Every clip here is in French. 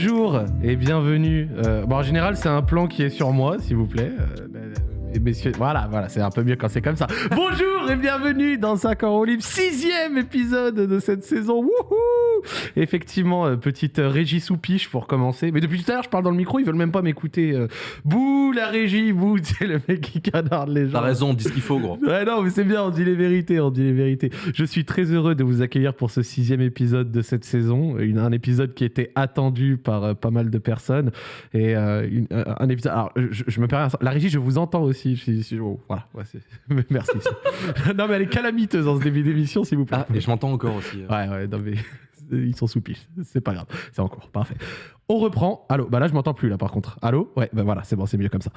Bonjour et bienvenue. Euh, bon, en général, c'est un plan qui est sur moi, s'il vous plaît. Euh, et messieurs, voilà, voilà, c'est un peu mieux quand c'est comme ça. Bonjour et bienvenue dans 5 ans au sixième épisode de cette saison. Wouhou Effectivement, euh, petite euh, régie sous piche pour commencer. Mais depuis tout à l'heure, je parle dans le micro, ils veulent même pas m'écouter. Euh, bouh, la régie, bouh, c'est le mec qui canarde les gens. T'as raison, dis ce qu'il faut, gros. Ouais, non, mais c'est bien, on dit les vérités, on dit les vérités. Je suis très heureux de vous accueillir pour ce sixième épisode de cette saison. Une- un épisode qui était attendu par euh, pas mal de personnes. Et euh, une- euh, un épisode. Alors, je, je me permets. La régie, je vous entends aussi. Je je oh, voilà, ouais, merci. non, mais elle est calamiteuse en ce début d'émission, s'il vous plaît. Ah, et je m'entends encore aussi. euh. Ouais, ouais, non, mais ils sont sous piche. C'est pas grave. C'est en cours. Parfait. On reprend. Allô Bah là, je m'entends plus, là, par contre. Allô? Ouais, bah voilà, c'est bon, c'est mieux comme ça.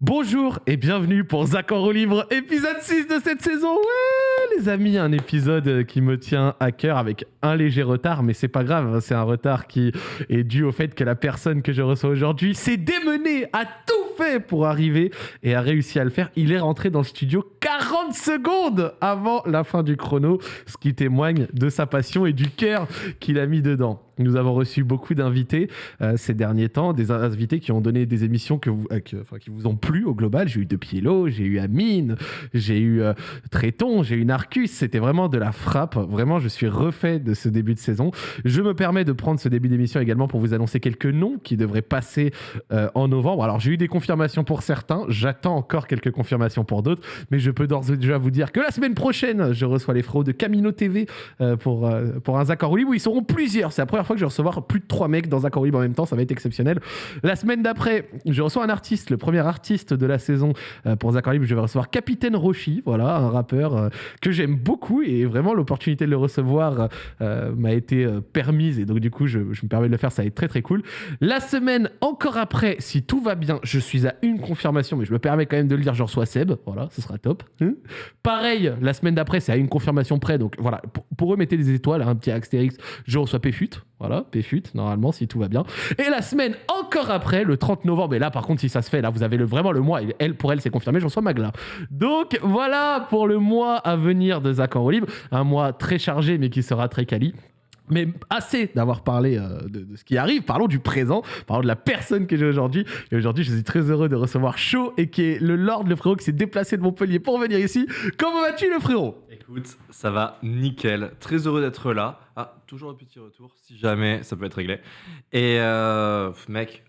Bonjour et bienvenue pour Zach en roue libre, épisode 6 de cette saison. Ouais, les amis, un épisode euh, qui me tient à cœur avec un léger retard, mais c'est pas grave. hein, C'est un retard qui est dû au fait que la personne que je reçois aujourd'hui s'est démenée, a tout fait pour arriver et a réussi à le faire. Il est rentré dans le studio 40 secondes avant la fin du chrono, ce qui témoigne de sa passion et du cœur qu'il a mis dedans. Nous avons reçu beaucoup d'invités euh, ces derniers temps, des invités qui ont donné des émissions que euh, qui vous ont plu au global. J'ai eu De Pielo, j'ai eu Amine, j'ai eu euh, Tréton, j'ai eu Narcus. C'était vraiment de la frappe. Vraiment, je suis refait de ce début de saison. Je me permets de prendre ce début d'émission également pour vous annoncer quelques noms qui devraient passer euh, en novembre. Alors, j'ai eu des confirmations pour certains. J'attends encore quelques confirmations pour d'autres. Mais je peux d'ores et déjà vous dire que la semaine prochaine, je reçois les frérots de Camino TV pour, pour un Zach en où ils seront plusieurs. C'est la première fois que je vais recevoir plus de trois mecs dans Zach en même temps. Ça va être exceptionnel. La semaine d'après, je reçois un artiste, le premier artiste de la saison euh, pour libre. Je vais recevoir Capitaine Roshi, voilà, un rappeur euh, que j'aime beaucoup et vraiment l'opportunité de le recevoir euh, m'a été permise et donc du coup, je, je me permets de le faire. Ça va être très très cool. La semaine encore après, si tout va bien, je suis à une confirmation, mais je me permets quand même de le dire, je reçois Seb. Voilà, ce sera top. Hein Pareil, la semaine d'après, c'est à une confirmation près. Donc voilà, pour, pour eux, mettez des étoiles, hein, un petit Astérix. Je reçois Péfut. Voilà, Péfut, normalement, si tout va bien. Et la semaine encore après, le 30 novembre, et là, par contre, si ça se fait, là, vous avez le, vraiment le mois. Elle, pour elle, c'est confirmé, je reçois Magla. Donc voilà pour le mois à venir de Zach en. Un mois très chargé, mais qui sera très quali. Mais assez d'avoir parlé euh, de, ce qui arrive, parlons du présent, parlons de la personne que j'ai aujourd'hui. Et aujourd'hui, je suis très heureux de recevoir Shaw et qui est le Lord, le frérot qui s'est déplacé de Montpellier pour venir ici. Comment vas-tu, le frérot? Écoute, ça va nickel. Très heureux d'être là. Ah, toujours un petit retour, si jamais ça peut être réglé. Et euh, mec,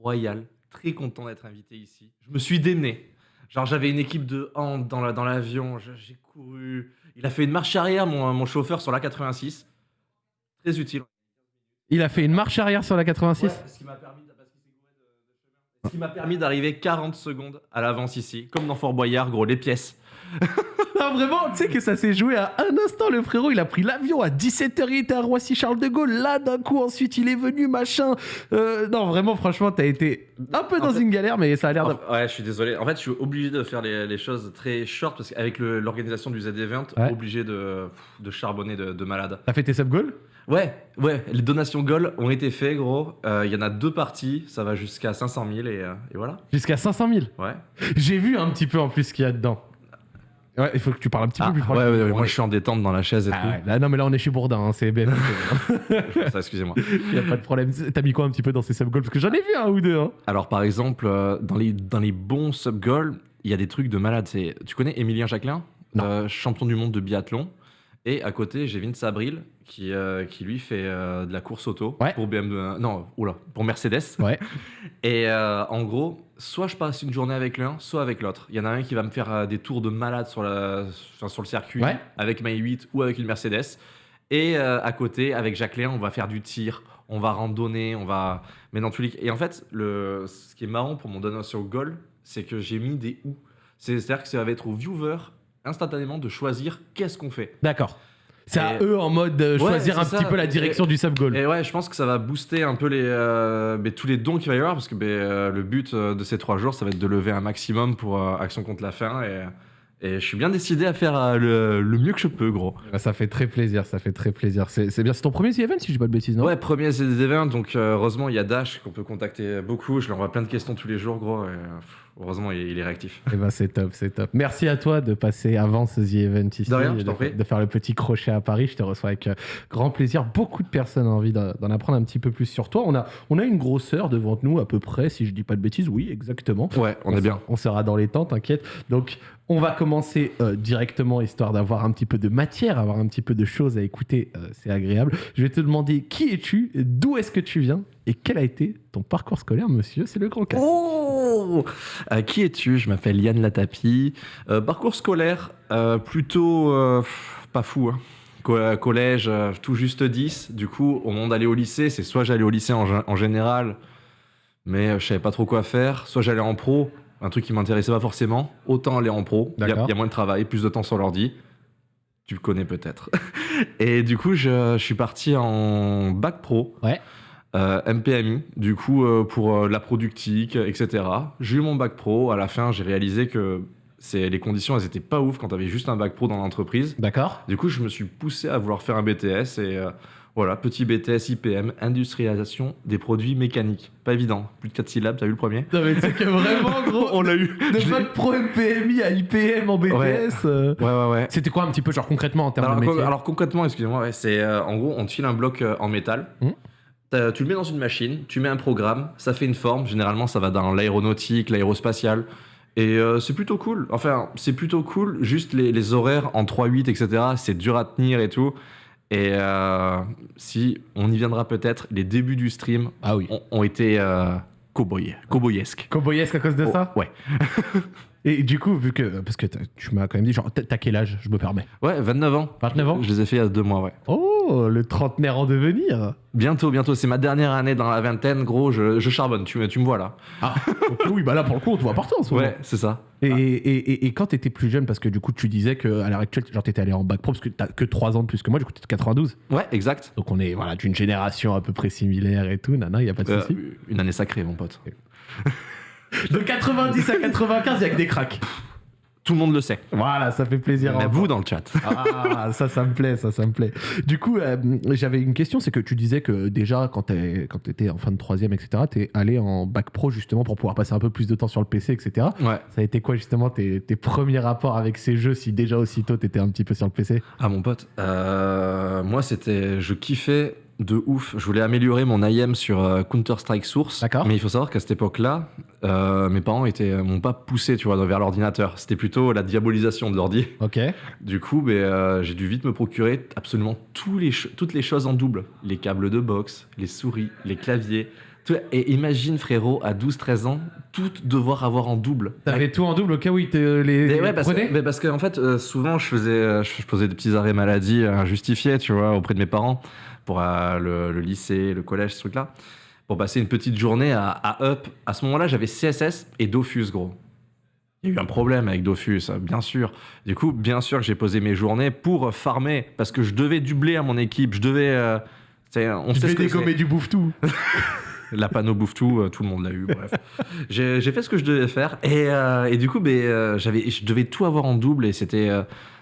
royal, très content d'être invité ici. Je me suis démené. Genre, j'avais une équipe de hand dans la- dans l'avion. J'ai couru. Il a fait une marche arrière, mon, chauffeur, sur la 86. Très utile. Il a fait une marche arrière sur la 86. Ouais, ce qui m'a permis. Ce qui m'a d'arriver 40 secondes à l'avance ici, comme dans Fort Boyard, gros, les pièces. Ah, vraiment, tu sais que ça s'est joué à un instant, le frérot. Il a pris l'avion à 17h, il était à Roissy-Charles de Gaulle. Là, d'un coup, ensuite, il est venu, machin. Euh, non, vraiment, franchement, t'as été un peu En dans fait- une galère, mais ça a l'air de. Ouais, je suis désolé. En fait, je suis obligé de faire les, les choses très short parce qu'avec l'organisation du Z-Event, Ouais. obligé de, de charbonner de, de malade. T'as fait tes sub-goals? Ouais, ouais, les donations goal ont été faites, gros. Euh, Il y en a deux parties, ça va jusqu'à 500 000 et, euh, et voilà. Jusqu'à 500 000. Ouais. J'ai vu un petit peu en plus ce qu'il y a dedans. Ouais, il faut que tu parles un petit Ah, peu plus ouais, proche. ouais, moi je suis en détente dans la chaise et Ah ouais, là, non, mais là, on est chez Bourdin, hein, c'est BFM. tout. Ça, excusez-moi. Il n'y a pas de problème. T'as mis quoi un petit peu dans ces sub-goals Parce que j'en ai vu un ou deux. Hein. Alors, par exemple, euh, dans les, dans les bons sub-goals, il y a des trucs de malade. Tu connais Emilien Jacquelin Non. Euh, Champion du monde de biathlon. Et à côté, j'ai Vince Abril qui, euh, qui lui fait euh, de la course auto Ouais. pour BMW, non, oula, pour Mercedes. Ouais. Et euh, en gros, soit je passe une journée avec l'un, soit avec l'autre. Il y en a un qui va me faire des tours de malade sur, la, enfin, sur le circuit Ouais. avec ma 8 ou avec une Mercedes. Et à côté, avec Jacqueline, on va faire du tir, on va randonner, on va. Mais dans tous les Et en fait, le... ce qui est marrant pour mon donation goal, c'est que j'ai mis des ou. C'est- C'est-à-dire que ça va être aux viewers instantanément de choisir qu'est-ce qu'on fait. D'accord. C'est à eux en mode de Ouais, choisir un petit peu la direction du sub-goal. Et ouais, je pense que ça va booster un peu les, euh, mais tous les dons qu'il va y avoir, parce que ben, euh, le but euh, de ces trois jours, ça va être de lever un maximum pour euh, Action contre la faim. Et, Et je suis bien décidé à faire euh, le, le mieux que je peux, gros. Bah, Ça fait très plaisir, ça fait très plaisir. C'est bien, c'est ton premier The Event si je dis pas de bêtises, non? Ouais, premier événements, donc euh, heureusement il y a Dash qu'on peut contacter beaucoup. Je lui envoie plein de questions tous les jours, gros. Et, euh, heureusement il, il est réactif. Eh ben c'est top, c'est top. Merci à toi de passer avant ce The Event ici. De rien, je de, prie. de faire le petit crochet à Paris. Je te reçois avec euh, grand plaisir. Beaucoup de personnes ont envie d'en apprendre un petit peu plus sur toi. On a, on a une grosseur devant nous à peu près, si je dis pas de bêtises. Oui, exactement. Ouais, on est bien. On sera dans les temps, t'inquiète. Donc, on va commencer euh, directement, histoire d'avoir un petit peu de matière, avoir un petit peu de choses à écouter. euh, c'est agréable. Je vais te demander qui es-tu, d'où est-ce que tu viens? Et quel a été ton parcours scolaire, monsieur? C'est le grand cas. Oh Euh, Qui es-tu? Je m'appelle Yann Latapi. Euh, parcours scolaire, euh, plutôt pas fou. hein. Co- collège, tout juste 10. Du coup, au moment d'aller au lycée, c'est soit j'allais au lycée en, gé- en général, mais je savais pas trop quoi faire, soit j'allais en pro, un truc qui m'intéressait pas forcément. Autant aller en pro, il y, a- D'accord. il y a moins de travail, plus de temps sur l'ordi. Tu le connais peut-être. Et du coup, je, je suis parti en bac pro. Ouais. Euh, MPMI, du coup, euh, pour euh, la productique, etc. J'ai eu mon bac pro. À la fin, j'ai réalisé que c'est, les conditions, elles étaient pas ouf quand tu avais juste un bac pro dans l'entreprise. D'accord Du coup, je me suis poussé à vouloir faire un BTS et euh, voilà, petit BTS IPM, industrialisation des produits mécaniques. Pas évident, plus de 4 syllabes, t'as vu le premier? Non, mais c'est que vraiment, gros, On l'a eu de Je l'ai- bac pro MPMI à IPM en BTS. Ouais. euh, Ouais, ouais, ouais. C'était quoi un petit peu, genre concrètement en termes Alors, de métier? alors, concrètement, excusez-moi, ouais, c'est euh, en gros, on te file un bloc euh, en métal. Mhm. Tu le mets dans une machine, tu mets un programme, ça fait une forme. Généralement, ça va dans l'aéronautique, l'aérospatial. Et euh, c'est plutôt cool. Enfin, c'est plutôt cool. Juste les, les horaires en 3-8, etc., c'est dur à tenir et tout. Et euh, si, on y viendra peut-être, les débuts du stream Ah oui. ont, ont été euh, cowboy, cowboyesques. Cowboyesque à cause de Oh, ça? ouais. Et du coup, vu que. Parce que tu m'as quand même dit, genre, t'as quel âge Je me permets? Ouais, 29 ans. 29 ans? Je les ai fait il y a deux mois, ouais. Oh, le trentenaire en devenir Bientôt, bientôt. C'est ma dernière année dans la vingtaine, gros. Je, je charbonne. Tu, me- tu me vois là. Ah, oui, bah là, pour le coup, on te voit partout en ce moment. Ouais, c'est ça. Et, et, et, et quand t'étais plus jeune, parce que du coup, tu disais qu'à l'heure actuelle, genre, t'étais allé en bac pro, parce que t'as que 3 ans de plus que moi, du coup, t'es de 92. Ouais, exact. Donc, on est voilà, d'une génération à peu près similaire et tout. Nana, y a pas de Euh, souci. une année sacrée, mon pote. De 90 à 95, y a que des cracks. Tout le monde le sait. Voilà, ça fait plaisir. entendre. vous dans le chat. Ah, ça, ça me plaît, ça, ça me plaît. Du coup, euh, j'avais une question, c'est que tu disais que déjà, quand quand t'étais en fin de troisième, etc., t'es allé en bac pro justement pour pouvoir passer un peu plus de temps sur le PC, etc. Ouais. Ça a été quoi justement tes, tes premiers rapports avec ces jeux si déjà aussitôt t'étais un petit peu sur le PC Ah, mon pote. Euh, moi, c'était. Je kiffais de ouf. Je voulais améliorer mon IM sur euh, Counter-Strike Source. Mais il faut savoir qu'à cette époque-là, euh, mes parents étaient, m'ont pas poussé, tu vois, vers l'ordinateur. C'était plutôt la diabolisation de l'ordi. Ok. Du coup, ben, euh, j'ai dû vite me procurer absolument tous les ch- toutes les choses en double. Les câbles de box, les souris, les claviers. tout. Et imagine, frérot, à 12-13 ans, tout devoir avoir en double. T'avais tout en double au cas où ils te les ouais, parce, mais parce que, en fait, euh, souvent, je faisais, euh, je, posais des petits arrêts maladie euh, injustifiés, tu vois, auprès de mes parents, pour euh, le, le lycée, le collège, ce truc-là, pour passer une petite journée à, à Up. À ce moment-là, j'avais CSS et Dofus, gros. Il y a eu un problème avec Dofus, euh, bien sûr. Du coup, bien sûr que j'ai posé mes journées pour farmer, parce que je devais doubler à mon équipe, je devais... euh, tu on Je sait ce que c'est. du bouffe-tout. La panneau bouffe tout, euh, tout le monde l'a eu, bref. j'ai fait ce que je devais faire et, euh, et du coup, euh, j'avais, je devais tout avoir en double et c'était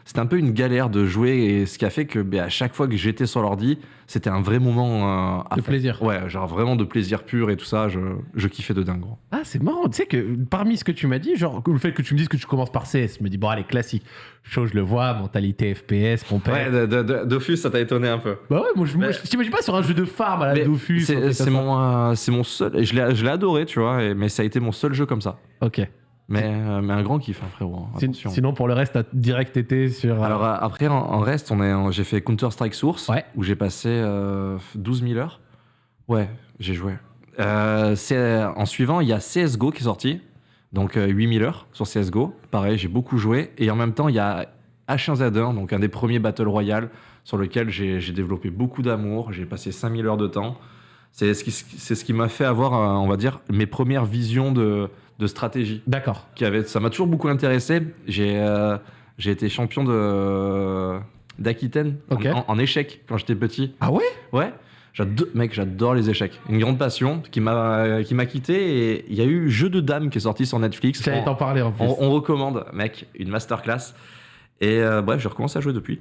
c'était un peu une galère de jouer et ce qui a fait que ben, à chaque fois que j'étais sur l'ordi, c'était un vrai moment euh, à De faire. plaisir. Ouais, genre vraiment de plaisir pur et tout ça, je, je kiffais de dingue. gros. Ah, c'est marrant. Tu sais que parmi ce que tu m'as dit, genre le fait que tu me dises que tu commences par CS, je me dis, bon, allez, classique. Chose, je le vois, mentalité FPS, mon père. Ouais, de- de- de- Dofus, ça t'a étonné un peu. Bah ouais, moi je, moi, Mais- je t'imagine pas sur un jeu de farm à la Dofus. C'est mon, euh, c'est mon seul. et Je l'ai je l'ai adoré, tu vois, et- mais ça a été mon seul jeu comme ça. Ok. Mais, euh, mais un grand kiff, hein, frérot. hein, attention. Sinon, pour le reste, t'as direct été sur. euh, Alors euh, après, en, en reste, j'ai fait Counter Strike Source, Ouais. où j'ai passé euh, 12 000 heures. Ouais, j'ai joué. Euh, en suivant, il y a CSGO qui est sorti, donc euh, 8 000 heures sur CSGO. Pareil, j'ai beaucoup joué. Et en même temps, il y a H1Z1, donc un des premiers Battle Royale, sur lequel j'ai développé beaucoup d'amour. J'ai passé 5 000 heures de temps. C'est ce qui, c'est ce qui m'a fait avoir, euh, on va dire, mes premières visions de, de stratégie D'accord. qui avait, ça m'a toujours beaucoup intéressé. J'ai euh, j'ai été champion de d'Aquitaine en- en, en échec quand j'étais petit. Ah ouais? Ouais. J'adore, mec, j'adore les échecs. Une grande passion qui m'a qui m'a quitté. Et il y a eu Jeu de dames qui est sorti sur Netflix. J'allais On- t'en parler en plus. on, on recommande, mec, une masterclass. Et euh, bref, je recommence à jouer depuis.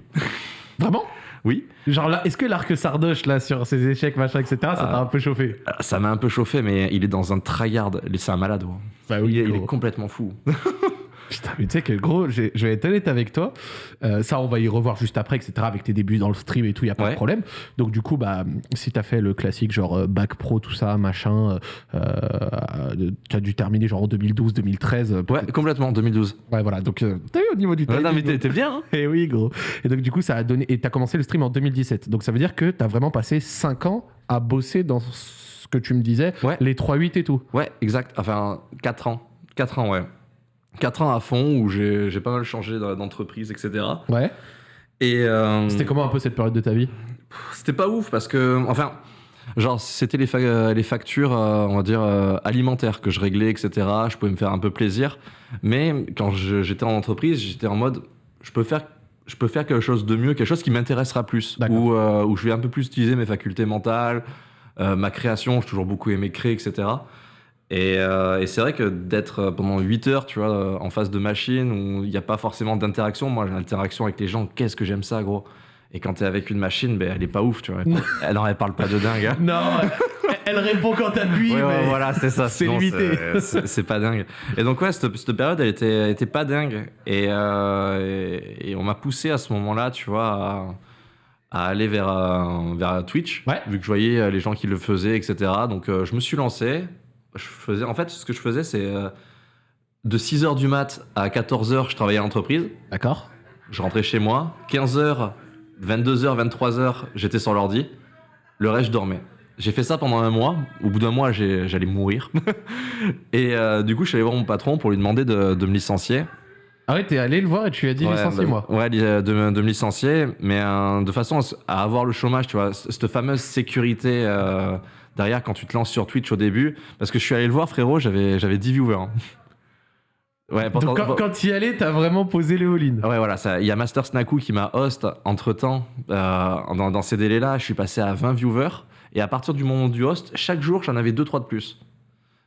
Vraiment? Oui, Genre là, est-ce que l'arc Sardoche là sur ses échecs, machin, etc., ça t'a un peu chauffé? Euh, ça m'a un peu chauffé, mais il est dans un tryhard. C'est un malade. Bah il, est, il gros. est complètement fou. Putain, mais tu sais que gros, je vais être honnête avec toi. Euh, ça, on va y revoir juste après, etc. Avec tes débuts dans le stream et tout, il y a pas de problème. Donc du coup, bah, si t'as fait le classique genre euh, bac pro, tout ça, machin, euh, euh, tu as dû terminer genre en 2012, 2013. euh, Ouais, complètement, 2012. ouais, voilà. Donc euh, t'as vu au niveau du Ouais, non, mais t'es bien, hein Et oui, gros. Et donc, du coup, ça a donné. Et t'as commencé le stream en 2017. Donc, ça veut dire que t'as vraiment passé 5 ans à bosser dans ce que tu me disais, Ouais. les 3-8 et tout. Ouais, exact. Enfin, 4 ans. 4 ans, ouais. 4 ans à fond où j'ai pas mal changé d'entreprise, etc. Ouais. Et euh, C'était comment un peu cette période de ta vie? c'était pas ouf parce que, enfin, genre, c'était les, fa- les factures, euh, on va dire, euh, alimentaires que je réglais, etc. Je pouvais me faire un peu plaisir. Mais quand j'étais en entreprise, j'étais en mode, je peux faire. Je peux faire quelque chose de mieux, quelque chose qui m'intéressera plus, où, euh, où je vais un peu plus utiliser mes facultés mentales, euh, ma création, j'ai toujours beaucoup aimé créer, etc. Et, euh, et c'est vrai que d'être euh, pendant 8 heures, tu vois, euh, en face de machine où il n'y a pas forcément d'interaction. Moi, j'ai l'interaction avec les gens. Qu'est-ce que j'aime ça, gros? Et quand t'es avec une machine, ben, elle est pas ouf, tu vois. Elle, non, elle parle pas de dingue. hein. Non, elle répond quand t'appuies, Ouais, ouais, mais. voilà, c'est ça. c'est limité. c'est- pas dingue. Et donc, ouais, cette, cette période, elle était, elle était pas dingue. Et, euh, et, et on m'a poussé à ce moment-là, tu vois, à, à aller vers, vers Twitch, Ouais. vu que je voyais les gens qui le faisaient, etc. Donc, euh, je me suis lancé. Je faisais, en fait, ce que je faisais, c'est euh, de 6h du mat à 14h, je travaillais à l'entreprise. D'accord. Je rentrais chez moi. 15h, 22h, 23h, j'étais sur l'ordi. Le reste, je dormais. J'ai fait ça pendant un mois. Au bout d'un mois, j'allais mourir. et euh, du coup, je suis allé voir mon patron pour lui demander de, de me licencier. Ah ouais, t'es allé le voir et tu lui as dit Ouais, licenciez-moi. bah, Ouais, de, me- de me licencier, mais euh, de façon à avoir le chômage, tu vois, cette fameuse sécurité euh, derrière quand tu te lances sur Twitch au début. Parce que je suis allé le voir, frérot, j'avais j'avais 10 viewers. hein. Ouais, pourtant- Donc quand, quand y allais, t'as vraiment posé les all-in. Ouais, voilà, il y a Master Snaku qui m'a host entre temps. dans, dans ces délais-là, je suis passé à 20 viewers. Et à partir du moment du host, chaque jour, j'en avais 2-3 de plus.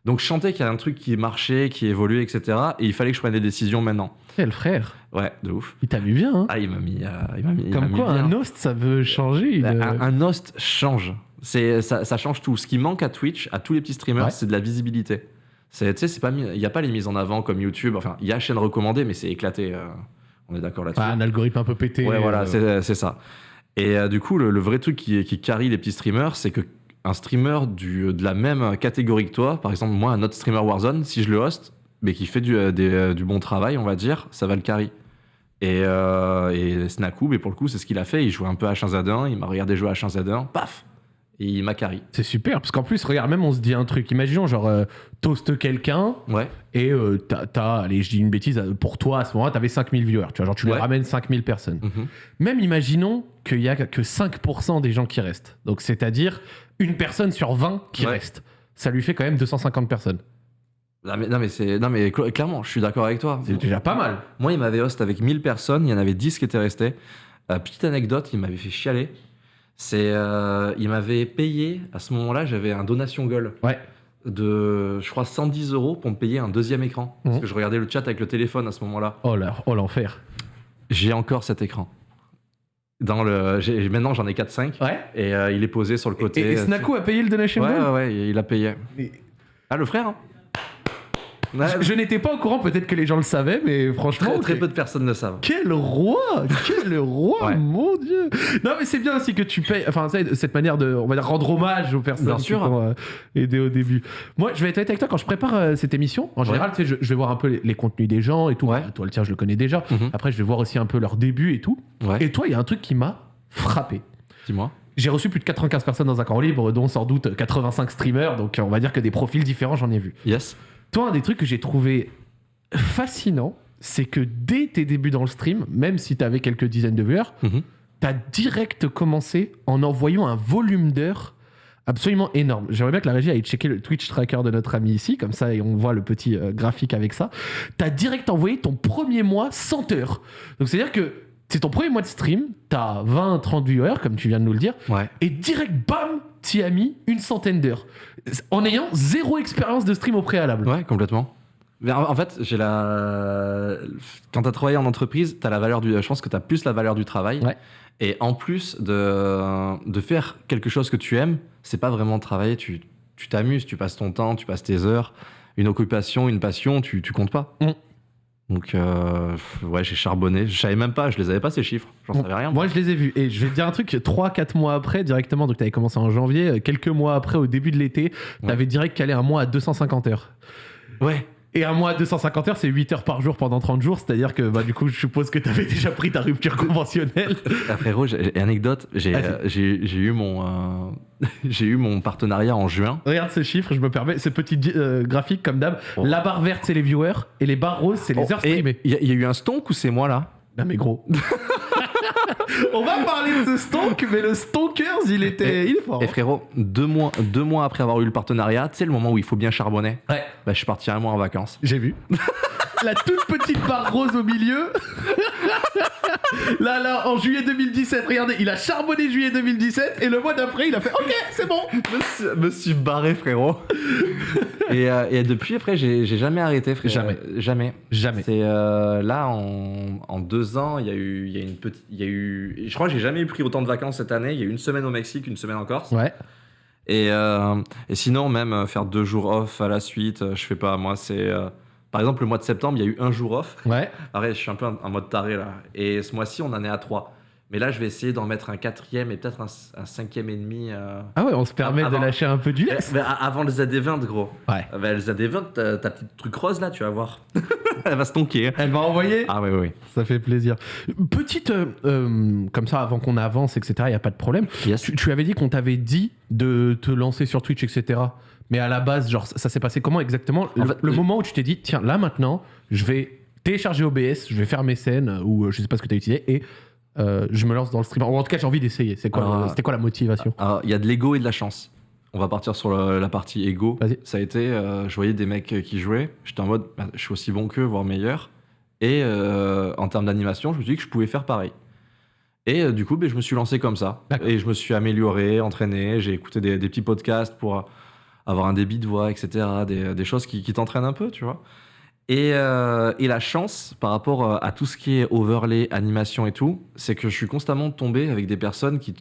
Donc je sentais qu'il y a un truc qui marchait, qui évoluait, etc. Et il fallait que je prenne des décisions maintenant. Quel frère. Ouais, de ouf. Il t'a mis bien, hein. Ah, il m'a mis. euh, mis Comme mis quoi, bien. un host, ça veut changer. une- Un, un host change. C'est, ça, ça change tout. Ce qui manque à Twitch, à tous les petits streamers, Ouais. c'est de la visibilité. C'est, tu sais, c'est pas mis- il n'y a pas les mises en avant comme YouTube. Enfin, il y a chaîne recommandée, mais c'est éclaté. euh, on est d'accord là-dessus. Ah, un algorithme un peu pété. Ouais, voilà, euh, c'est, ça. Et euh, du coup, le, le vrai truc qui, qui carry les petits streamers, c'est que un streamer du, de la même catégorie que toi, par exemple, moi, un autre streamer Warzone, si je le host, mais qui fait du, euh, des, du bon travail, on va dire, ça va le carry. Et, euh, et Snaku, mais pour le coup, c'est ce qu'il a fait. Il jouait un peu à H1Z1, il m'a regardé jouer à H1Z1, paf Et il m'a carry. C'est super, parce qu'en plus, regarde, même on se dit un truc. Imaginons, genre, euh, toast quelqu'un Ouais, et euh, t'as, t'as- allez, je dis une bêtise, euh, pour toi, à ce moment-là, t'avais 5000 viewers. Tu vois, genre, tu lui Ouais. ramènes 5000 personnes. mhm. Même imaginons qu'il y a que 5% des gens qui restent. Donc, c'est-à-dire une personne sur 20 qui Ouais. reste. Ça lui fait quand même 250 personnes. Non, mais, non, mais, c'est, non, mais cl- clairement, je suis d'accord avec toi. C'est déjà pas mal. Moi, il m'avait host avec 1000 personnes, il y en avait 10 qui étaient restés. Euh, petite anecdote, il m'avait fait chialer. C'est, euh, il m'avait payé, à ce moment-là, j'avais un donation gueule Ouais. de, je crois, 110 euros pour me payer un deuxième écran. Parce Mhm. que je regardais le chat avec le téléphone à ce moment-là. Oh là, oh l'enfer. J'ai encore cet écran. Dans le, j'ai- maintenant, j'en ai 4-5. Ouais. Et euh, il est posé sur le côté. Et, et Snaku a payé le donation Ouais, goal ouais, ouais, il a payé. Mais- Ah, le frère hein Ouais, Je, je n'étais pas au courant, peut-être que les gens le savaient, mais franchement. très, peu de personnes le savent. Quel roi Quel roi Ouais. Mon Dieu Non, mais c'est bien aussi que tu payes. Enfin, cette manière de, on va dire, rendre hommage aux personnes Bien qui sûr. t'ont euh, aidé au début. Moi, je vais être honnête avec toi, quand je prépare euh, cette émission, en général, tu sais, je, je vais voir un peu les, les contenus des gens et tout. Ouais. Bah, toi, le tien, je le connais déjà. Mhm. Après, je vais voir aussi un peu leur début et tout. Et toi, il y a un truc qui m'a frappé. dis-moi. J'ai reçu plus de 95 personnes dans un camp libre, dont sans doute 85 streamers, donc on va dire que des profils différents, j'en ai vu. Yes. Toi, un des trucs que j'ai trouvé fascinant, c'est que dès tes débuts dans le stream, même si tu avais quelques dizaines de viewers, Mhm. tu as direct commencé en envoyant un volume d'heures absolument énorme. J'aimerais bien que la régie aille checker le Twitch tracker de notre ami ici, comme ça, et on voit le petit euh, graphique avec ça. Tu as direct envoyé ton premier mois 100 heures. Donc, c'est-à-dire que c'est ton premier mois de stream, tu as 20, 30 viewers, comme tu viens de nous le dire, Ouais. et direct, bam, t'y as mis une centaine d'heures. En ayant zéro expérience de stream au préalable. Ouais, complètement. Mais en fait, j'ai la. Quand tu as travaillé en entreprise, as la valeur du. Je pense que tu as plus la valeur du travail. Ouais. Et en plus de, de faire quelque chose que tu aimes, c'est pas vraiment travailler. Tu tu t'amuses, tu passes ton temps, tu passes tes heures. Une occupation, une passion, tu, tu comptes pas. Mm. Donc, euh, ouais, j'ai charbonné. Je savais même pas, je les avais pas ces chiffres. J'en savais rien. Moi, je les ai vus. Et je vais te dire un truc 3-4 mois après, directement, donc tu avais commencé en janvier, euh, quelques mois après, au début de l'été, tu avais direct calé un mois à 250 heures. Ouais. Et un mois à 250 heures, c'est 8 heures par jour pendant 30 jours. C'est-à-dire que, bah, du coup, je suppose que tu avais déjà pris ta rupture conventionnelle. Ah, frérot, j'ai- anecdote, j'ai euh, eu, mon, euh, eu mon partenariat en juin. Regarde ce chiffre, je me permets, ce petit euh, graphique comme d'hab. Oh. La barre verte, c'est les viewers, et les barres roses, c'est les Oh, heures streamées. Il y, y a eu un stonk ou c'est moi là? Non mais gros. On va parler de ce stonk, mais le stonkers, il était, il est fort. Et hein. frérot, deux mois, deux mois après avoir eu le partenariat, tu sais le moment où il faut bien charbonner Ouais. bah, Je suis parti un mois en vacances. J'ai vu. La toute petite barre rose au milieu. là, là, en juillet 2017, regardez, il a charbonné juillet 2017 et le mois d'après, il a fait OK, c'est bon. suis, me suis barré, frérot. et, euh, et depuis, après, j'ai jamais arrêté, frérot. Jamais. Jamais. Jamais. C'est euh, là, en, en deux ans, il y a eu, il y a une petite, il y a eu, je crois que j'ai jamais eu pris autant de vacances cette année. Il y a eu une semaine au Mexique, une semaine en Corse. Ouais. Et, euh, et sinon, même euh, faire deux jours off à la suite, je fais pas. Moi, c'est. Par exemple, le mois de septembre, il y a eu un jour off. Ouais. Arrête, je suis un peu en, mode taré là. Et ce mois-ci, on en est à trois. Mais là, je vais essayer d'en mettre un quatrième et peut-être un, un cinquième et demi. euh, Ah ouais, on se permet Avant- de lâcher un peu du eh, lest. avant le ZD20, gros. Ouais. Euh, bah, le ZD20, ta, petite truc rose là, tu vas voir. Elle va se tonker. hein. Elle va envoyer. Ah, oui, oui, oui. Ça fait plaisir. Petite, euh, euh, comme ça, avant qu'on avance, etc., il n'y a pas de problème. Yes. Tu, tu avais dit qu'on t'avait dit de te lancer sur Twitch, etc. Mais à la base, genre, ça, ça s'est passé comment exactement Le, En fait, le j'ai- moment où tu t'es dit, tiens, là maintenant, je vais télécharger OBS, je vais faire mes scènes, euh, ou euh, je sais pas ce que tu as utilisé, et euh, je me lance dans le stream. Ou en tout cas, j'ai envie d'essayer. C'est quoi, le- C'était quoi la motivation il y a de l'ego et de la chance. On va partir sur la partie ego. Ça a été, euh, je voyais des mecs euh, qui jouaient. J'étais en mode, bah, je suis aussi bon qu'eux, voire meilleur. Et euh, en termes d'animation, je me suis dit que je pouvais faire pareil. Et euh, du coup, ben, je me suis lancé comme ça. Et je me suis amélioré, entraîné. J'ai écouté des, des petits podcasts pour euh, avoir un débit de voix, etc. Des, des choses qui, qui t'entraînent un peu, tu vois. Et, euh, et la chance par rapport euh, à tout ce qui est overlay, animation et tout, c'est que je suis constamment tombé avec des personnes qui,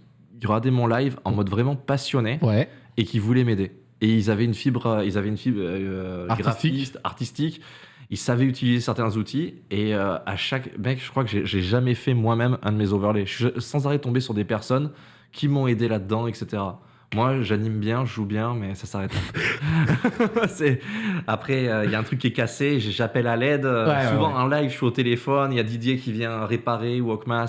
regardaient mon live en mode vraiment passionné Ouais. et qui voulaient m'aider. Et ils avaient une fibre, euh, ils avaient une fibre euh, Artistique. graphiste, artistique. Ils savaient utiliser certains outils. Et euh, à chaque mec, je crois que j'ai jamais fait moi-même un de mes overlays. Je suis sans arrêt tombé sur des personnes qui m'ont aidé là-dedans, etc. Moi, j'anime bien, je joue bien, mais ça s'arrête Après, euh, il y a un truc qui est cassé, j'appelle à l'aide. Euh, Ouais, Souvent, ouais. en live, je suis au téléphone, il y a Didier qui vient réparer ou. Enfin,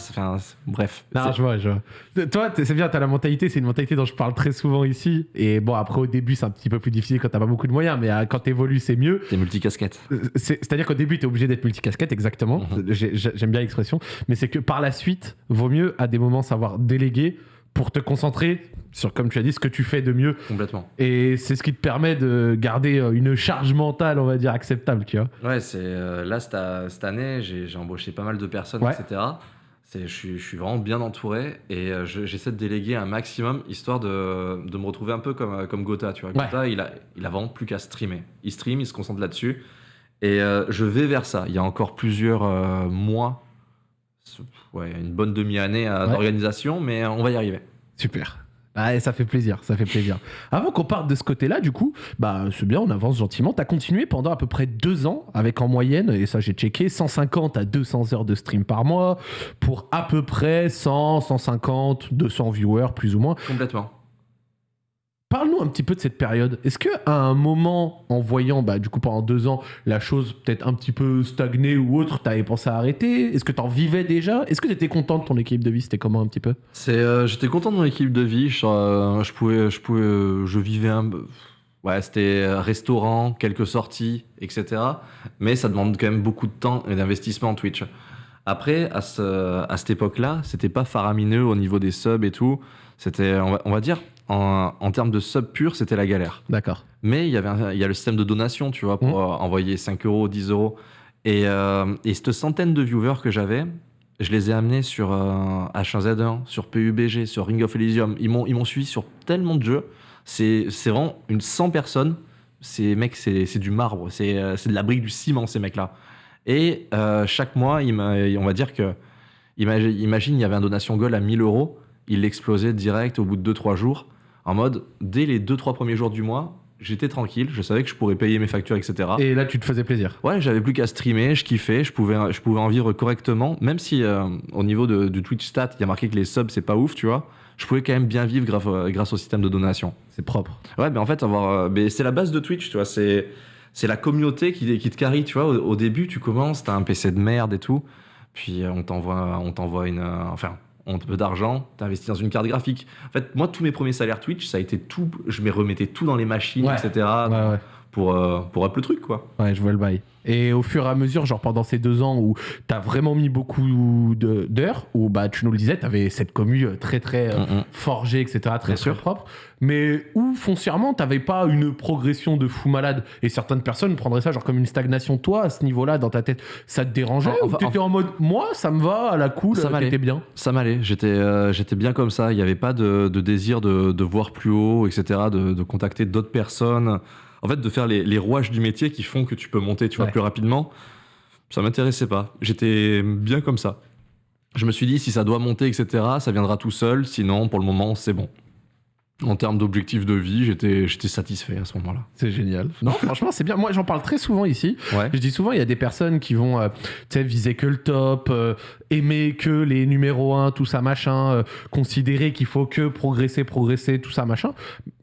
bref. Non, je vois, je vois. Toi, c'est bien, t'as la mentalité, c'est une mentalité dont je parle très souvent ici. Et bon, après, au début, c'est un petit peu plus difficile quand t'as pas beaucoup de moyens, mais euh, quand t'évolues, c'est mieux. T'es multicasquette. Euh, c'est- C'est-à-dire qu'au début, tu es obligé d'être multicasquette, exactement. Mhm. J'ai- J'aime bien l'expression. Mais c'est que par la suite, vaut mieux à des moments savoir déléguer pour te concentrer sur, comme tu as dit, ce que tu fais de mieux. Complètement. Et c'est ce qui te permet de garder euh, une charge mentale, on va dire, acceptable, tu vois. Ouais, c'est euh, là cette, cette année, j'ai embauché pas mal de personnes, Ouais. etc. C'est, je, suis, je suis vraiment bien entouré et euh, je- j'essaie de déléguer un maximum histoire de, de me retrouver un peu comme, comme Gotha. Tu vois. Ouais. Gotha, il a, il a vraiment plus qu'à streamer. Il stream, il se concentre là-dessus. Et euh, je vais vers ça. Il y a encore plusieurs euh, mois, ouais, une bonne demi-année euh, d'organisation, mais on va y arriver. Super. Ah, ça fait plaisir, ça fait plaisir. Avant qu'on parte de ce côté-là, du coup, bah c'est bien, on avance gentiment. T'as continué pendant à peu près deux ans, avec en moyenne, et ça j'ai checké, 150 à 200 heures de stream par mois, pour à peu près 100, 150, 200 viewers, plus ou moins. Complètement. Parle-nous un petit peu de cette période. Est-ce que à un moment, en voyant, bah, du coup, pendant deux ans, la chose peut-être un petit peu stagnée ou autre, t'avais pensé à arrêter? Est-ce que t'en vivais déjà? Est-ce que t'étais content de ton équipe de vie? C'était comment un petit peu? Euh, j'étais content de mon équipe de vie. Je, euh, je pouvais, je pouvais, euh, je vivais un, ouais, c'était restaurant, quelques sorties, etc. Mais ça demande quand même beaucoup de temps et d'investissement en Twitch. Après, à, à cette époque-là, c'était pas faramineux au niveau des subs et tout. C'était, on on va dire, en, en termes de subs purs, c'était la galère. D'accord. Mais il y avait un- il y a le système de donation, tu vois, pour Mhm. euh, envoyer 5 euros, 10 euros. Et, euh, et cette centaine de viewers que j'avais, Je les ai amenés sur euh, H1Z1, sur PUBG, sur Ring of Elysium. Ils m'ont, ils m'ont suivi sur tellement de jeux. C'est, c'est vraiment une 100 personnes. Ces mecs, c'est, c'est du marbre. C'est, euh, c'est de la brique, du ciment, ces mecs-là. Et euh, chaque mois, il on va dire que. Imagine, imagine, il y avait un donation goal à 1000 euros. Il l'explosait direct au bout de 2-3 jours. En mode, dès les 2-3 premiers jours du mois, j'étais tranquille. Je savais que je pourrais payer mes factures, etc. Et là, tu te faisais plaisir. Ouais, j'avais plus qu'à streamer, je kiffais, je pouvais, je pouvais en vivre correctement, même si euh, au niveau de, du Twitch stat, il y a marqué que les subs c'est pas ouf, tu vois. Je pouvais quand même bien vivre grâce, au- grâce au système de donation. C'est propre. Ouais, mais en fait, avoir, euh, mais c'est la base de Twitch, tu vois. C'est, c'est la communauté qui, qui te carry, tu vois. Au, au début, tu commences, t'as un PC de merde et tout, puis euh, on t'envoie, on t'envoie une, enfin, un peu d'argent, t'investis dans une carte graphique. En fait, moi, tous mes premiers salaires Twitch, ça a été tout, je me remettais tout dans les machines, Ouais. etc. Ouais, ouais. Pour, euh, pour up le truc, quoi. Ouais, je vois le bail. Et au fur et à mesure, genre pendant ces deux ans où t'as vraiment mis beaucoup d'heures, où bah tu nous le disais, t'avais cette commu euh, très très euh, Mm, mm. forgée, etc., très, sûr. propre, mais où foncièrement t'avais pas une progression de fou malade. Et certaines personnes prendraient ça genre comme une stagnation. Toi, à ce niveau-là, dans ta tête, ça te dérangeait ou enfin, t'étais en mode, moi, ça me va, à la cool, Ça m'allait. bien? Ça m'allait, j'étais euh, j'étais bien comme ça, il n'y avait pas de, de désir de, de voir plus haut, etc., de, de contacter d'autres personnes. En fait, de faire les, les rouages du métier qui font que tu peux monter tu vois, Ouais. plus rapidement, ça m'intéressait pas. J'étais bien comme ça. Je me suis dit, si ça doit monter, etc., ça viendra tout seul, sinon, pour le moment, c'est bon. En termes d'objectifs de vie, j'étais j'étais satisfait à ce moment-là. C'est génial. Non, franchement, c'est bien. Moi, j'en parle très souvent ici. Ouais. Je dis souvent, il y a des personnes qui vont euh, viser que le top, euh, aimer que les numéros 1, tout ça, machin, euh, considérer qu'il faut que progresser, progresser, tout ça, machin.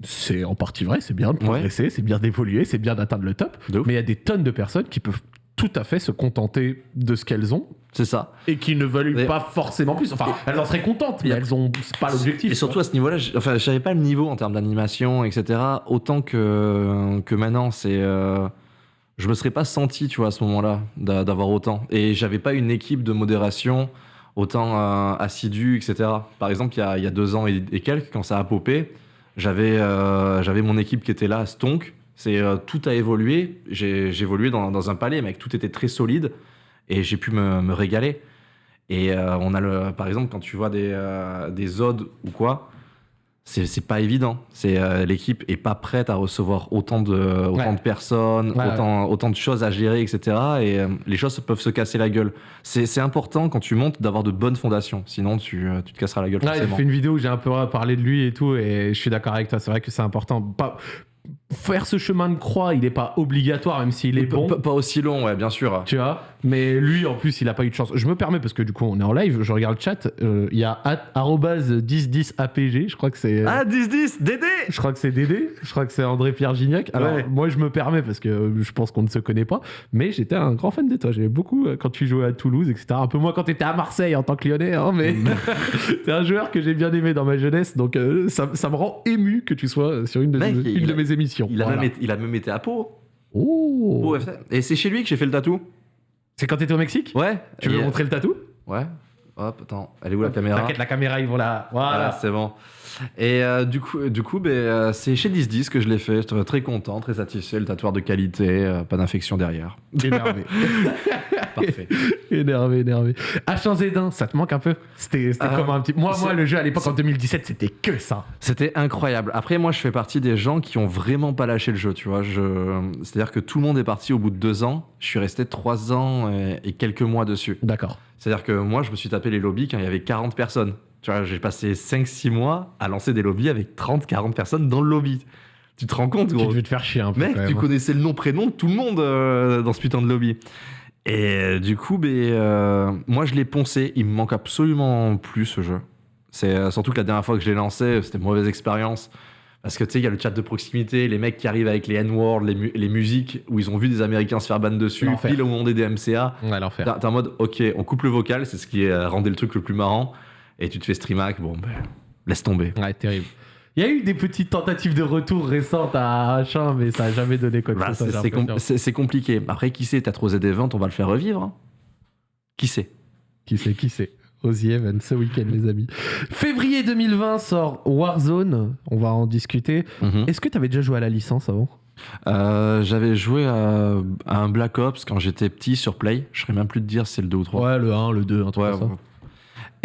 C'est en partie vrai, c'est bien de progresser, c'est bien d'évoluer, c'est bien d'atteindre le top. Mais il y a des tonnes de personnes qui peuvent tout à fait se contenter de ce qu'elles ont C'est ça. et qui ne veulent pas forcément plus. Enfin, elles en seraient contentes, mais elles ont c'est pas l'objectif. Et surtout à ce niveau-là, enfin, j'avais pas le niveau en termes d'animation, etc. Autant que, que maintenant, c'est. euh, je me serais pas senti, tu vois, à ce moment-là, d'a- d'avoir autant. Et j'avais pas une équipe de modération autant euh, assidue, etc. Par exemple, il y a, y a deux ans et, et quelques, quand ça a popé, j'avais euh, j'avais mon équipe qui était là, Stonk. C'est euh, tout a évolué. J'ai évolué dans, dans un palais, mec. Tout était très solide et j'ai pu me, me régaler. Et euh, on a le, par exemple, quand tu vois des, euh, des odes ou quoi, c'est pas évident. C'est l'équipe est pas prête à recevoir autant de, autant Ouais. de personnes, Ouais, autant, autant de choses à gérer, etc. Et les choses peuvent se casser la gueule. C'est important quand tu montes d'avoir de bonnes fondations. Sinon, tu, tu te casseras la gueule Ouais, j'ai fait une vidéo où j'ai un peu parlé de lui et tout, et je suis d'accord avec toi. C'est vrai que c'est important. Pas... Faire ce chemin de croix, il n'est pas obligatoire, même s'il est bon. pas, pas aussi long, ouais, bien sûr. Tu vois Mais lui, en plus, il a pas eu de chance. Je me permets, parce que du coup, on est en live, je regarde le chat. euh, Il y a at- arrobase 1010APG, je crois que c'est. Ah, 10-10, Dédé Je crois que c'est Dédé, je crois que c'est André-Pierre Gignac. Alors, Ouais. moi, je me permets parce que euh, je pense qu'on ne se connaît pas, mais j'étais un grand fan de toi. J'aimais beaucoup euh, quand tu jouais à Toulouse, etc. Un peu moins quand tu étais à Marseille en tant que lyonnais, hein, mais t'es un joueur que j'ai bien aimé dans ma jeunesse, donc euh, ça, ça me rend ému que tu sois euh, sur une de, Mec, une il de a- mes émissions. Il a, Voilà. même été, il a même été à Pau. Oh Pau FC. Et c'est chez lui que j'ai fait le tatou. C'est quand t'étais au Mexique Ouais. Tu veux Et- montrer le tatou Ouais. Hop, attends, elle est où la caméra T'inquiète, la caméra, ils vont là. Voilà, Voilà. c'est bon. Et euh, du coup, du coup ben, euh, c'est chez 1010 que je l'ai fait. J'étais très content, très satisfait. Le tatoueur de qualité, euh, pas d'infection derrière. Énervé. Parfait. énervé, énervé. H1Z1, ça te manque un peu C'était Euh, comme un petit. Moi, moi, le jeu à l'époque en 2017, c'était que ça. C'était incroyable. Après, moi, je fais partie des gens qui ont vraiment pas lâché le jeu, tu vois. Je... C'est-à-dire que tout le monde est parti au bout de deux ans. Je suis resté trois ans et, et quelques mois dessus. D'accord. C'est-à-dire que moi, je me suis tapé les lobbies quand il y avait 40 personnes. Tu vois, j'ai passé 5-6 mois à lancer des lobbies avec 30-40 personnes dans le lobby. Tu te rends compte, Tu gros devais te faire chier un peu. Mec, tu hein. connaissais le nom, prénom de tout le monde euh, dans ce putain de lobby. Et euh, du coup, euh, moi, je l'ai poncé. Il me manque absolument plus ce jeu. C'est euh, surtout que la dernière fois que je l'ai lancé, c'était une mauvaise expérience. Parce que tu sais, il y a le chat de proximité, les mecs qui arrivent avec les N-words, les, mu- les musiques, où ils ont vu des Américains se faire ban dessus, pile au moment des DMCA. Ouais, l'enfer. T'es en mode, ok, on coupe le vocal, c'est ce qui rendait le truc le plus marrant. Et tu te fais stream hack, bon, ben, laisse tomber. Ouais, terrible. Il y a eu des petites tentatives de retour récentes à H1, mais ça a jamais donné quoi que Bah, ce soit, c'est com- compliqué. Après, qui sait, t'as trop Z-Event, on va le faire revivre. hein. Qui sait? Qui sait, qui sait Ozzy Evans ce week-end, les amis. Février 2020 sort Warzone. On va en discuter. Mhm. Est-ce que tu avais déjà joué à la licence avant? Euh, J'avais joué à, à un Black Ops quand j'étais petit sur Play. Je serais même plus de dire si c'est le 2 ou 3. Ouais, le 1, le 2, un truc Ouais, comme ça.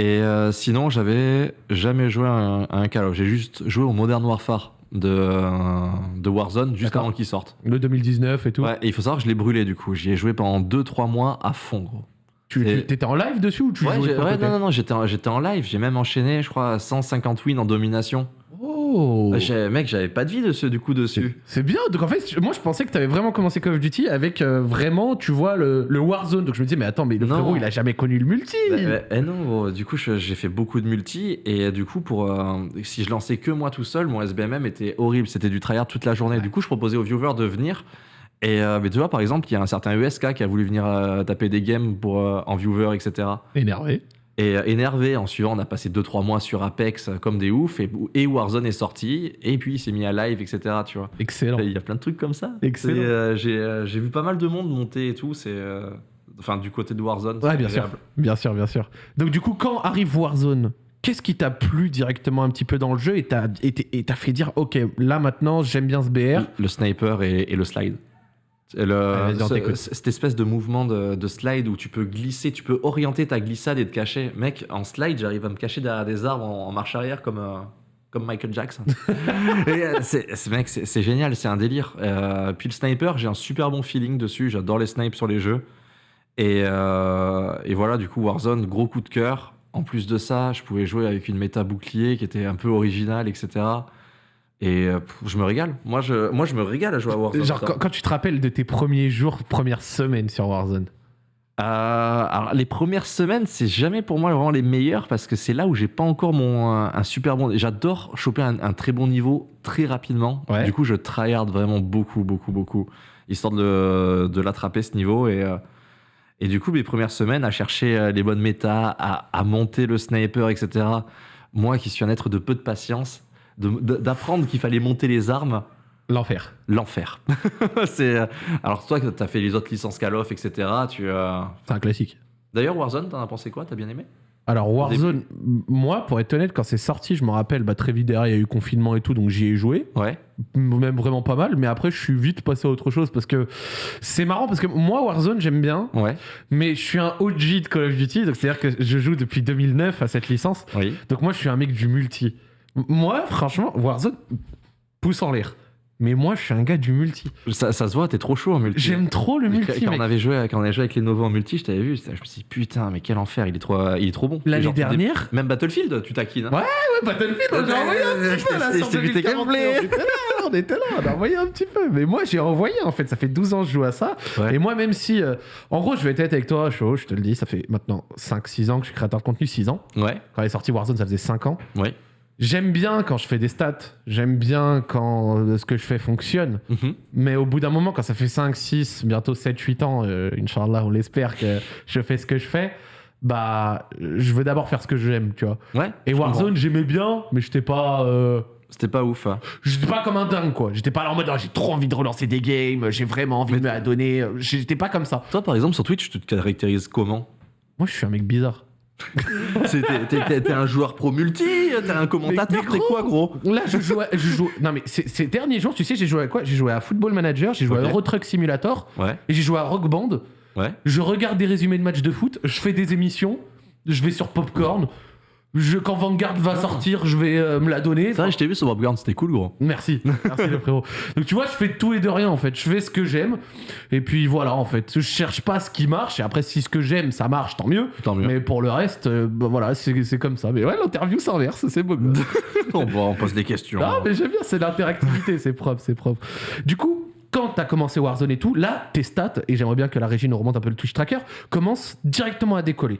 Et euh, sinon, j'avais jamais joué à un, à un Call of. J'ai juste joué au Modern Warfare de, euh, de Warzone juste avant qu'il sorte. Le 2019 et tout. Ouais, et il faut savoir que je l'ai brûlé du coup. J'y ai joué pendant 2-3 mois à fond, gros. Tu Et- étais en live dessus ou tu Ouais, jouais ouais, non, non, non, j'étais en, j'étais en live. J'ai même enchaîné, je crois, 150 wins en domination. Oh J'ai- Mec, j'avais pas de vie dessus, du coup dessus. C'est bien. Donc en fait, moi je pensais que tu avais vraiment commencé Call of Duty avec euh, vraiment, tu vois, le, le Warzone. Donc je me disais, mais attends, mais le Non. frérot, il a jamais connu le multi. Bah, bah, eh non, gros, du coup, je- j'ai fait beaucoup de multi et euh, du coup, pour euh, si je lançais que moi tout seul, mon SBMM était horrible. C'était du tryhard toute la journée. Du coup, je proposais aux viewers de venir. Et euh, mais tu vois, par exemple, il y a un certain ESK qui a voulu venir euh, taper des games pour, euh, en viewer, etc. Énervé. Et euh, énervé, en suivant, on a passé 2-3 mois sur Apex euh, comme des oufs. Et, et Warzone est sorti. Et puis, il s'est mis à live, etc. Tu vois. Excellent. Il y a plein de trucs comme ça. Excellent. Euh, J'ai euh, j'ai vu pas mal de monde monter et tout. C'est. euh, Enfin, du côté de Warzone. Ouais, bien sûr. Bien sûr, bien sûr. Donc du coup, quand arrive Warzone, qu'est-ce qui t'a plu directement un petit peu dans le jeu et t'as et t'as fait dire, ok, là maintenant, j'aime bien ce BR. Le sniper et, et le slide. Le- ce- t'écoute. cette espèce de mouvement de, de slide où tu peux glisser, tu peux orienter ta glissade et te cacher. Mec, en slide, j'arrive à me cacher derrière des arbres en, en marche arrière comme, euh, comme Michael Jackson. Et, euh, mec, c'est, génial, c'est un délire. Euh, puis le sniper, j'ai un super bon feeling dessus. J'adore les snipes sur les jeux. Et, et voilà, du coup, Warzone, gros coup de cœur. En plus de ça, je pouvais jouer avec une méta bouclier qui était un peu originale, etc. Et euh, je me régale. Moi je, moi, je me régale à jouer à Warzone. Genre, quand, quand tu te rappelles de tes premiers jours, premières semaines sur Warzone. Euh, alors, les premières semaines, c'est jamais pour moi vraiment les meilleures parce que c'est là où j'ai pas encore mon, un, un super bon. J'adore choper un, un très bon niveau très rapidement. Ouais. Du coup, je tryhard vraiment beaucoup, beaucoup, beaucoup, histoire de, de l'attraper ce niveau. Et, euh, et du coup, mes premières semaines à chercher euh, les bonnes méta, à, à monter le sniper, etc. Moi qui suis un être de peu de patience, d'apprendre qu'il fallait monter les armes, L'enfer. l'enfer. c'est euh, alors toi, tu as fait les autres licences Call of, etc. Tu euh, C'est un classique. D'ailleurs, Warzone, t'en as pensé quoi? T'as bien aimé? Alors Warzone, moi, pour être honnête, quand c'est sorti, je me rappelle, bah, très vite derrière, il y a eu confinement et tout, donc j'y ai joué. Ouais. même vraiment pas mal, mais après, je suis vite passé à autre chose parce que c'est marrant parce que moi, Warzone, j'aime bien, Ouais. mais je suis un OG de Call of Duty, donc c'est-à-dire que je joue depuis 2009 à cette licence, Oui. donc moi, je suis un mec du multi. Moi, franchement, Warzone, pouce en l'air. Mais moi, je suis un gars du multi. Ça, ça se voit, t'es trop chaud en multi. J'aime trop le Mais multi, Quand, mec. on avait joué, quand on avait joué avec les Novo en multi, je t'avais vu, je me suis dit putain, mais quel enfer, il est trop, il est trop bon. L'année des- dernière, Même Battlefield, tu taquines. hein. Ouais, Ouais, Battlefield, on a envoyé un petit peu là Je sur t'ai vu tes 2041. gameplays. On était là, on a envoyé un petit peu. Mais moi, j'ai envoyé en fait. Ça fait 12 ans que je joue à ça. Ouais. Et moi, même si. euh, en gros, je vais être avec toi, chaud, je te le dis, ça fait maintenant 5-6 ans que je suis créateur de contenu, 6 ans. Ouais. Quand est sorti Warzone, ça faisait 5 ans. Ouais. J'aime bien quand je fais des stats. J'aime bien quand euh, ce que je fais fonctionne. Mhm. Mais au bout d'un moment, quand ça fait 5, 6, bientôt 7, 8 ans, euh, Inch'Allah, on l'espère que je fais ce que je fais, bah, je veux d'abord faire ce que j'aime, tu vois. Ouais. Et Warzone, j'aimais bien, mais j'étais pas. euh. C'était pas ouf. hein. J'étais pas comme un dingue, quoi. J'étais pas là en mode, Ah, j'ai trop envie de relancer des games, j'ai vraiment envie Mais- de me la donner. J'étais pas comme ça. Toi, par exemple, sur Twitch, tu te caractérises comment? Moi, je suis un mec bizarre. T'es un joueur pro multi T'es un commentateur T'es quoi, gros Là, je jouais. Je joue... Non, mais ces, ces derniers jours, tu sais, j'ai joué à quoi? J'ai joué à Football Manager, j'ai joué à Euro Truck Simulator, Ouais. et j'ai joué à Rock Band. Ouais. Je regarde des résumés de matchs de foot, je fais des émissions, je vais sur Popcorn. Je, quand Vanguard va sortir, je vais euh, me la donner. C'est vrai, je t'ai vu sur Bobground, c'était cool, gros. Merci, merci le frérot. Donc tu vois, je fais de tout et de rien en fait. Je fais ce que j'aime et puis voilà en fait. Je cherche pas ce qui marche et après si ce que j'aime ça marche, tant mieux. Tant mieux. Mais pour le reste, euh, bah, voilà, c'est comme ça. Mais ouais, l'interview s'inverse, c'est beau. on, on pose des questions. Ah mais j'aime bien, c'est l'interactivité, c'est propre, c'est propre. Du coup. Quand t'as commencé Warzone et tout, là, tes stats, et j'aimerais bien que la régie nous remonte un peu le Twitch Tracker, commencent directement à décoller.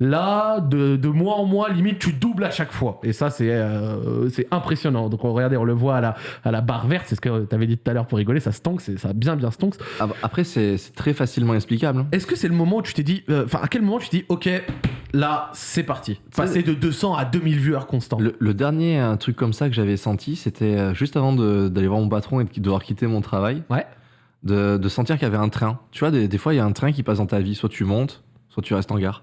Là, de, de mois en mois, limite, tu doubles à chaque fois. Et ça, c'est euh, c'est impressionnant. Donc, on, regardez, on le voit à la, à la barre verte. C'est ce que tu avais dit tout à l'heure pour rigoler. Ça stonks, c'est- ça a bien, bien stonks. Bah, Après, c'est très facilement explicable. hein. Est-ce que c'est le moment où tu t'es dit. euh, Enfin, à quel moment tu t'es dit, OK, là, c'est parti? Passer de 200 à 2000 viewers constants. Le, le dernier un truc comme ça que j'avais senti, c'était euh, juste avant d'aller voir mon patron et de devoir quitter mon travail. Ouais. De, de sentir qu'il y avait un train. Tu vois, des, des fois, il y a un train qui passe dans ta vie. Soit tu montes, soit tu restes en gare.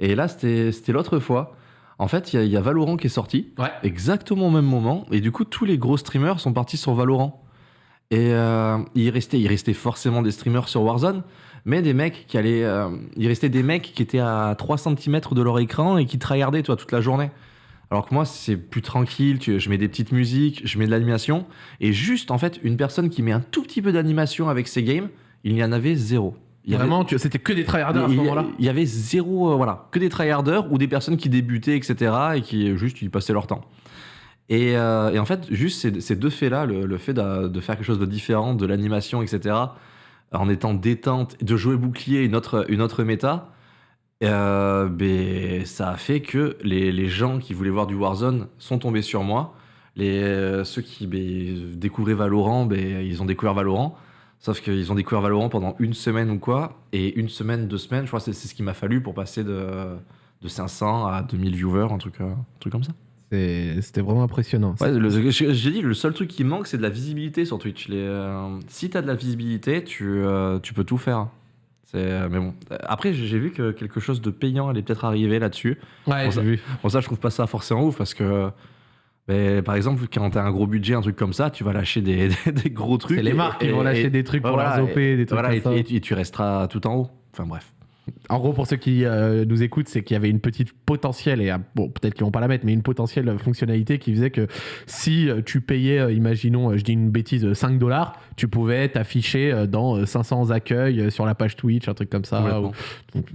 Et là, c'était l'autre fois. En fait, il y, a- il y a Valorant qui est sorti. Ouais. Exactement au même moment. Et du coup, tous les gros streamers sont partis sur Valorant. Et euh, il, restait, il restait forcément des streamers sur Warzone, mais des mecs qui allaient. euh, il restait des mecs qui étaient à 3 cm de leur écran et qui tryhardaient, toi, toute la journée. Alors que moi, c'est plus tranquille, tu- je mets des petites musiques, je mets de l'animation, et juste, en fait, une personne qui met un tout petit peu d'animation avec ses games, il y en avait zéro. Il y avait- Vraiment, c'était que des tryharders à ce moment-là Il y avait zéro, euh, voilà, que des tryharders ou des personnes qui débutaient, etc. et qui euh, juste ils passaient leur temps. Et, euh, et en fait, juste ces, ces deux faits-là, le, le fait de, de faire quelque chose de différent, de l'animation, etc., en étant détente, de jouer bouclier, une autre, une autre méta, euh, ben, ça a fait que les, les gens qui voulaient voir du Warzone sont tombés sur moi. Les, ceux qui ben, découvraient Valorant, ben, ils ont découvert Valorant. Sauf qu'ils ont découvert Valorant pendant une semaine ou quoi. Et une semaine, deux semaines, je crois que c'est c'est ce qu'il m'a fallu pour passer de, de 500 à 2000 viewers, un truc, euh, un truc comme ça. C'est- C'était vraiment impressionnant. Ouais, j'ai dit, le seul truc qui manque, c'est de la visibilité sur Twitch. Les, euh, si t'as de la visibilité, tu, euh, tu peux tout faire. C'est, euh, mais bon. Après, j'ai vu que quelque chose de payant allait peut-être arriver là-dessus. Ouais, Bon, j'ai ça- vu. Bon, ça, je trouve pas ça forcément ouf parce que, par exemple, quand t'as un gros budget, un truc comme ça, tu vas lâcher des, des- des gros trucs. C'est les marques qui vont lâcher et- des trucs pour voilà, leurs OP, des trucs voilà, comme et, ça. et- et tu resteras tout en haut. Enfin bref. En gros, pour ceux qui euh, nous écoutent, c'est qu'il y avait une petite potentielle, et bon, peut-être qu'ils vont pas la mettre, mais une potentielle fonctionnalité qui faisait que si euh, tu payais, euh, imaginons, euh, je dis une bêtise, euh, 5 dollars, tu pouvais t'afficher euh, dans euh, 500 accueils euh, sur la page Twitch, un truc comme ça. Ou- donc,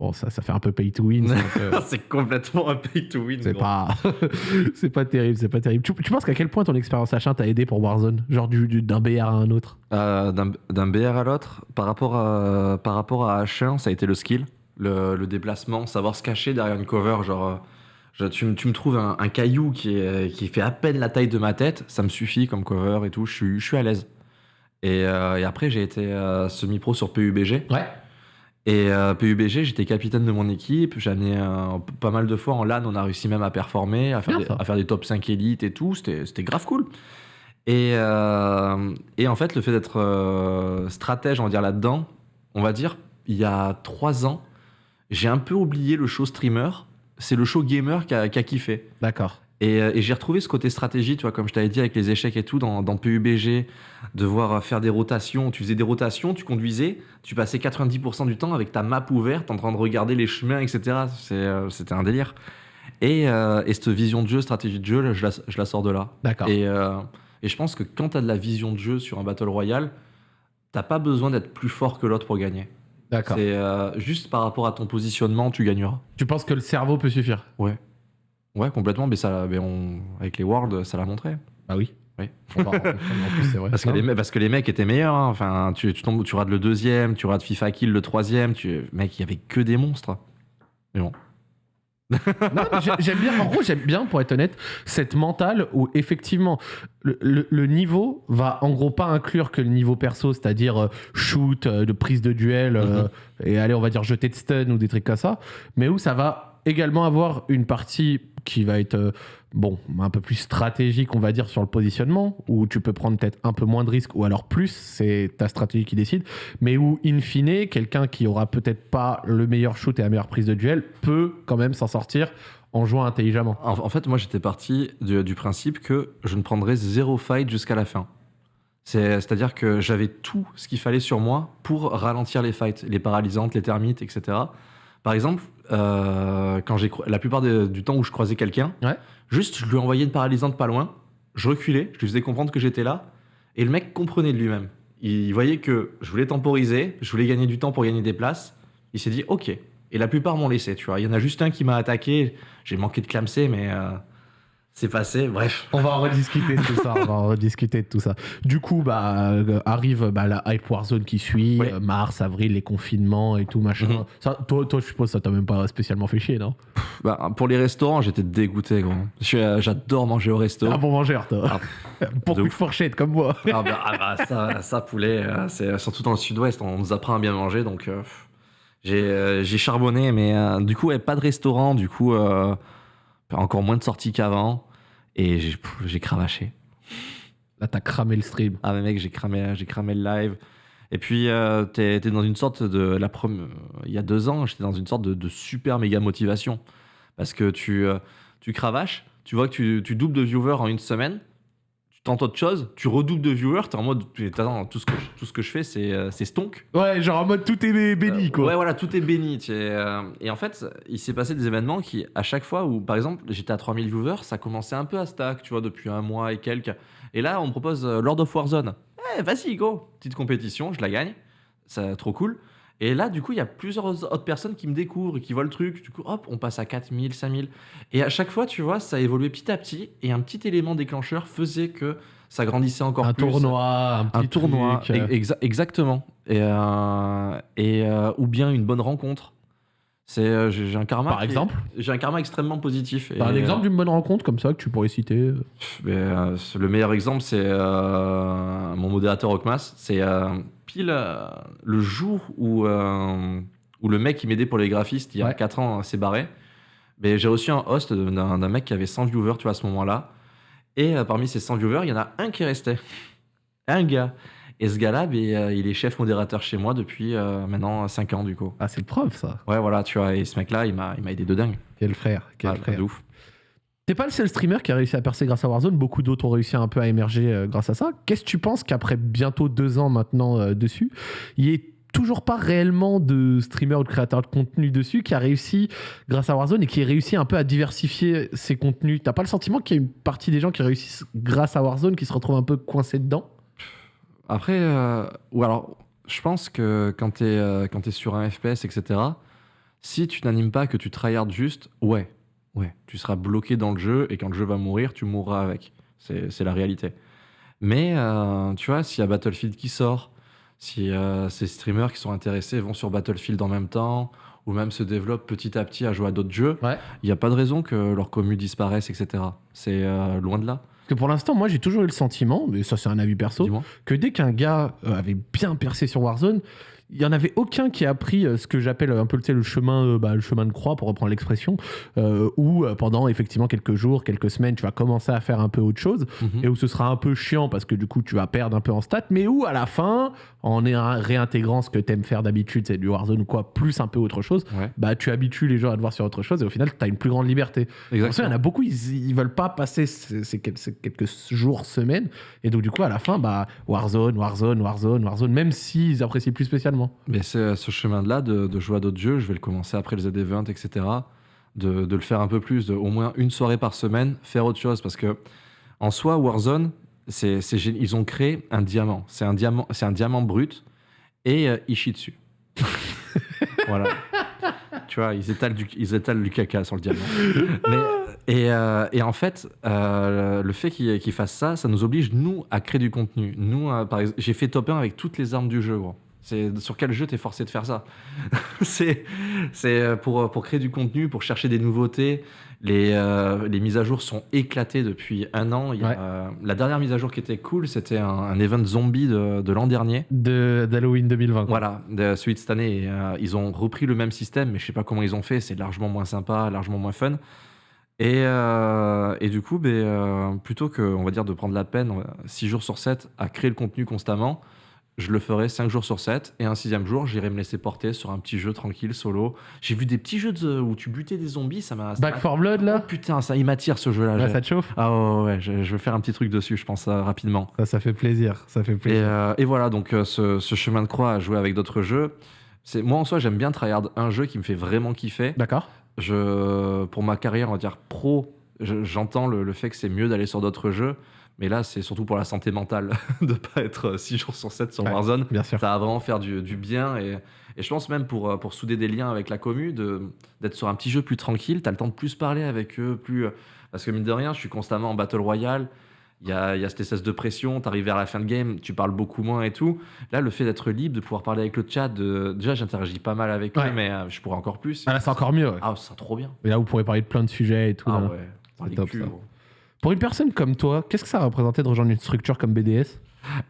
bon, ça, ça fait un peu pay to win. euh, c'est complètement un pay to win. c'est pas, c'est pas terrible, c'est pas terrible. Tu, tu penses qu'à quel point ton expérience H1 t'a aidé pour Warzone, genre du, du- d'un BR à un autre? Euh, d'un d'un BR à l'autre, par rapport à, par rapport à H1, ça a été le skill, le, le déplacement, savoir se cacher derrière une cover. Genre, euh, je- tu, me- tu me trouves un, un caillou qui, est, qui fait à peine la taille de ma tête, ça me suffit comme cover et tout, je suis, je suis à l'aise. Et, euh, et après, j'ai été euh, semi-pro sur PUBG. Ouais. Et euh, PUBG, j'étais capitaine de mon équipe. Amené euh, pas mal de fois en LAN, on a réussi même à performer, à faire, des, ça. à faire des top 5 élites et tout. C'était c'était grave cool. Et, euh, et en fait, le fait d'être euh, stratège, on va dire, là-dedans, on va dire, il y a trois ans, j'ai un peu oublié le show streamer. C'est le show gamer qui a, qui a kiffé. D'accord. Et, euh, et j'ai retrouvé ce côté stratégie, tu vois, comme je t'avais dit avec les échecs et tout, dans, dans PUBG, devoir euh, faire des rotations. Tu faisais des rotations, tu conduisais, tu passais 90% du temps avec ta map ouverte, en train de regarder les chemins, etc. Euh, C'était un délire. Et, euh, et cette vision de jeu, stratégie de jeu, je la, je la sors de là. D'accord. Et, euh, et je pense que quand tu as de la vision de jeu sur un Battle Royale, t'as pas besoin d'être plus fort que l'autre pour gagner. D'accord. C'est euh, juste par rapport à ton positionnement, tu gagneras. Tu penses que le cerveau peut suffire? Ouais. Ouais, complètement, mais, ça, mais on, avec les Worlds, ça l'a montré. Bah oui. Oui. En plus, vrai. Parce que, les, parce que les mecs étaient meilleurs. hein. Enfin, tu, tu, tombes, tu rates le deuxième, tu rates FIFA Kill le troisième. Tu... Mec, il y avait que des monstres. Mais bon. Non, mais j'aime bien, en gros, j'aime bien, pour être honnête, cette mentale où effectivement le, le- le niveau va en gros pas inclure que le niveau perso, c'est-à-dire euh, shoot, euh, de prise de duel, euh, et aller, on va dire, jeter de stun ou des trucs comme ça, mais où ça va également avoir une partie qui va être, euh, bon, un peu plus stratégique, on va dire, sur le positionnement, où tu peux prendre peut-être un peu moins de risques, ou alors plus, c'est ta stratégie qui décide, mais où, in fine, quelqu'un qui aura peut-être pas le meilleur shoot et la meilleure prise de duel peut quand même s'en sortir en jouant intelligemment. En, fait, moi, j'étais parti du, du principe que je ne prendrais zéro fight jusqu'à la fin. C'est- C'est-à-dire que j'avais tout ce qu'il fallait sur moi pour ralentir les fights, les paralysantes, les termites, etc. Par exemple, euh, quand j'ai la plupart de- du temps où je croisais quelqu'un, Ouais. juste je lui envoyais une paralysante pas loin, je reculais, je lui faisais comprendre que j'étais là, et le mec comprenait de lui-même. Il voyait que je voulais temporiser, je voulais gagner du temps pour gagner des places. Il s'est dit OK. Et la plupart m'ont laissé, tu vois. Il y en a juste un qui m'a attaqué, j'ai manqué de clamser, mais euh, c'est passé. Bref. On va en rediscuter de tout ça. On va en rediscuter de tout ça. Du coup, bah, euh, arrive bah, la hype Warzone qui suit, Oui. euh, mars, avril, les confinements et tout machin. Mhm. ça, toi, toi, je suppose, ça t'a même pas spécialement fait chier, non? Bah, pour les restaurants, j'étais dégoûté, gros. Euh, J'adore manger au resto. Un bon mangeur, toi. Beaucoup de de fourchettes comme moi. Ah bah, ah bah, ça, ça, poulet, euh, c'est surtout dans le sud-ouest, on nous apprend à bien manger, donc euh, j'ai euh, j'ai charbonné, mais euh, du coup, ouais, pas de restaurant, du coup, euh, encore moins de sorties qu'avant, et j'ai pff, j'ai cravaché. Là, t'as cramé le stream. Ah mais mec, j'ai cramé, j'ai cramé le live. Et puis, euh, t'es t'es dans une sorte de... La prom- il y a deux ans, j'étais dans une sorte de, de super méga motivation. Parce que tu, euh, tu cravaches, tu vois que tu, tu doubles de viewers en une semaine, tu tentes autre chose, tu redoubles de viewers, t'es en mode, attends, tout ce que je, tout ce que je fais, c'est euh, c'est stonk. Ouais, genre en mode tout est bé- béni, Euh, quoi. Ouais, voilà, tout est béni. euh, et en fait, il s'est passé des événements qui, à chaque fois où, par exemple, j'étais à 3000 viewers, ça commençait un peu à stack, tu vois, depuis un mois et quelques. Et là, on me propose euh, Lord of Warzone. Eh, vas-y, go Petite compétition, je la gagne. C'est trop cool. Et là, du coup, il y a plusieurs autres personnes qui me découvrent et qui voient le truc. Du coup, hop, on passe à 4000, 5000. Et à chaque fois, tu vois, ça a évolué petit à petit. Et un petit élément déclencheur faisait que ça grandissait encore un plus. tournoi, un petit Un tournoi, exa- exactement. Et, euh, et euh, ou bien une bonne rencontre. C'est euh, j'ai un karma. Par exemple j'ai un karma extrêmement positif. T'as un Et, exemple d'une bonne rencontre comme ça que tu pourrais citer euh, euh, mais, euh, le meilleur exemple, c'est euh, mon modérateur Okmas. C'est euh, pile euh, le jour où euh, où le mec qui m'aidait pour les graphistes il y a Ouais. 4 ans euh, s'est barré. Mais j'ai reçu un host d'un mec qui avait 100 viewers, tu vois, à ce moment-là. Et euh, parmi ces 100 viewers, il y en a un qui restait. Un gars. Et ce gars-là, ben, euh, il est chef modérateur chez moi depuis euh, maintenant 5 ans, du coup. Ah, c'est preuve, ça. Ouais, voilà, tu vois. Et ce mec-là, il m'a il m'a aidé de dingue. Quel frère, quel Ah, frère. de ouf. T'es pas le seul streamer qui a réussi à percer grâce à Warzone. Beaucoup d'autres ont réussi un peu à émerger euh, grâce à ça. Qu'est-ce que tu penses qu'après bientôt deux ans maintenant euh, dessus, il y ait toujours pas réellement de streamer ou de créateur de contenu dessus qui a réussi grâce à Warzone et qui a réussi un peu à diversifier ses contenus? T'as pas le sentiment qu'il y a une partie des gens qui réussissent grâce à Warzone qui se retrouvent un peu coincés dedans? Après, euh, ou alors, je pense que quand t'es euh, quand t'es sur un FPS, etc., si tu n'animes pas, que tu tryhardes juste, ouais, ouais, tu seras bloqué dans le jeu et quand le jeu va mourir, tu mourras avec. C'est c'est la réalité. Mais euh, tu vois, s'il y a Battlefield qui sort, si euh, ces streamers qui sont intéressés vont sur Battlefield en même temps, ou même se développent petit à petit à jouer à d'autres jeux, il Ouais. n'y a pas de raison que leur commu disparaisse, etc. C'est euh, loin de là. Parce que pour l'instant, moi, j'ai toujours eu le sentiment, mais ça, c'est un avis perso, que dès qu'un gars euh, avait bien percé sur Warzone, il y en avait aucun qui a pris euh, ce que j'appelle un peu tu sais, le chemin, euh, bah, le chemin de croix pour reprendre l'expression, euh, où pendant effectivement quelques jours, quelques semaines, tu vas commencer à faire un peu autre chose Mhm. et où ce sera un peu chiant parce que du coup tu vas perdre un peu en stats, mais où à la fin, en réintégrant ce que t'aimes faire d'habitude, c'est du Warzone ou quoi, plus un peu autre chose, Ouais, bah tu habitues les gens à te voir sur autre chose et au final tu as une plus grande liberté. Pour ça, il y en a beaucoup, ils, ils veulent pas passer ces quelques jours, semaines. Et donc, du coup, à la fin, bah, Warzone, Warzone, Warzone, Warzone, même s'ils apprécient plus spécialement. Mais c'est ce chemin-là de, de jouer à d'autres jeux, je vais le commencer après le Z-Event, etc. De, de le faire un peu plus, de au moins une soirée par semaine, faire autre chose. Parce que en soi, Warzone, c'est, c'est gé- ils ont créé un diamant. C'est un diamant, c'est un diamant brut et euh, ils chient dessus. voilà. Tu vois, ils étalent, du, ils étalent du caca sur le diamant. Mais, et, euh, et en fait, euh, le fait qu'ils, qu'ils fassent ça, ça nous oblige, nous, à créer du contenu. Nous, euh, par exemple, j'ai fait top 1 avec toutes les armes du jeu, gros. C'est sur quel jeu t'es forcé de faire ça C'est c'est euh, pour, pour créer du contenu, pour chercher des nouveautés. Les, euh, les mises à jour sont éclatées depuis un an. Il y a, Ouais. euh, la dernière mise à jour qui était cool, c'était un, un event zombie de, de l'an dernier. De- D'Halloween 2020. quoi. Voilà, de celui de cette année. Et, euh, ils ont repris le même système, mais je sais pas comment ils ont fait. C'est largement moins sympa, largement moins fun. Et, euh, et du coup, ben, euh, plutôt que, on va dire, de prendre la peine 6 jours sur 7 à créer le contenu constamment, je le ferai 5 jours sur 7. Et un sixième jour, j'irai me laisser porter sur un petit jeu tranquille, solo. J'ai vu des petits jeux de- où tu butais des zombies, ça m'a. Back 4 Blood, Oh, là putain, ça, il m'attire ce jeu-là. Là, ça te chauffe Ah ouais, ouais, je, je vais faire un petit truc dessus, je pense, euh, rapidement. ça, ça fait plaisir. Ça fait Et, plaisir. euh, et voilà, donc euh, ce, ce chemin de croix à jouer avec d'autres jeux, c'est moi en soi j'aime bien tryhard un jeu qui me fait vraiment kiffer. D'accord Je, pour ma carrière, on va dire pro, je- j'entends le, le fait que c'est mieux d'aller sur d'autres jeux, mais là c'est surtout pour la santé mentale de pas être 6 jours sur 7 sur Ouais. Warzone. Bien sûr. Ça va vraiment faire du, du bien et, et je pense même pour, euh, pour souder des liens avec la commu, d'être sur un petit jeu plus tranquille, t'as le temps de plus parler avec eux, plus... euh, Parce que mine de rien, je suis constamment en Battle Royale, il y a, y a cette espèce de pression, t'arrives vers la fin de game, tu parles beaucoup moins et tout. Là, le fait d'être libre, de pouvoir parler avec le chat, de... déjà j'interagis pas mal avec Ouais. eux, mais euh, je pourrais encore plus. Ah, là, c'est encore mieux. ouais. Ah, c'est trop bien. Et là, vous pourrez parler de plein de sujets et tout. Ah là. ouais, top, ça. gros. Pour une personne comme toi, qu'est-ce que ça représentait de rejoindre une structure comme BDS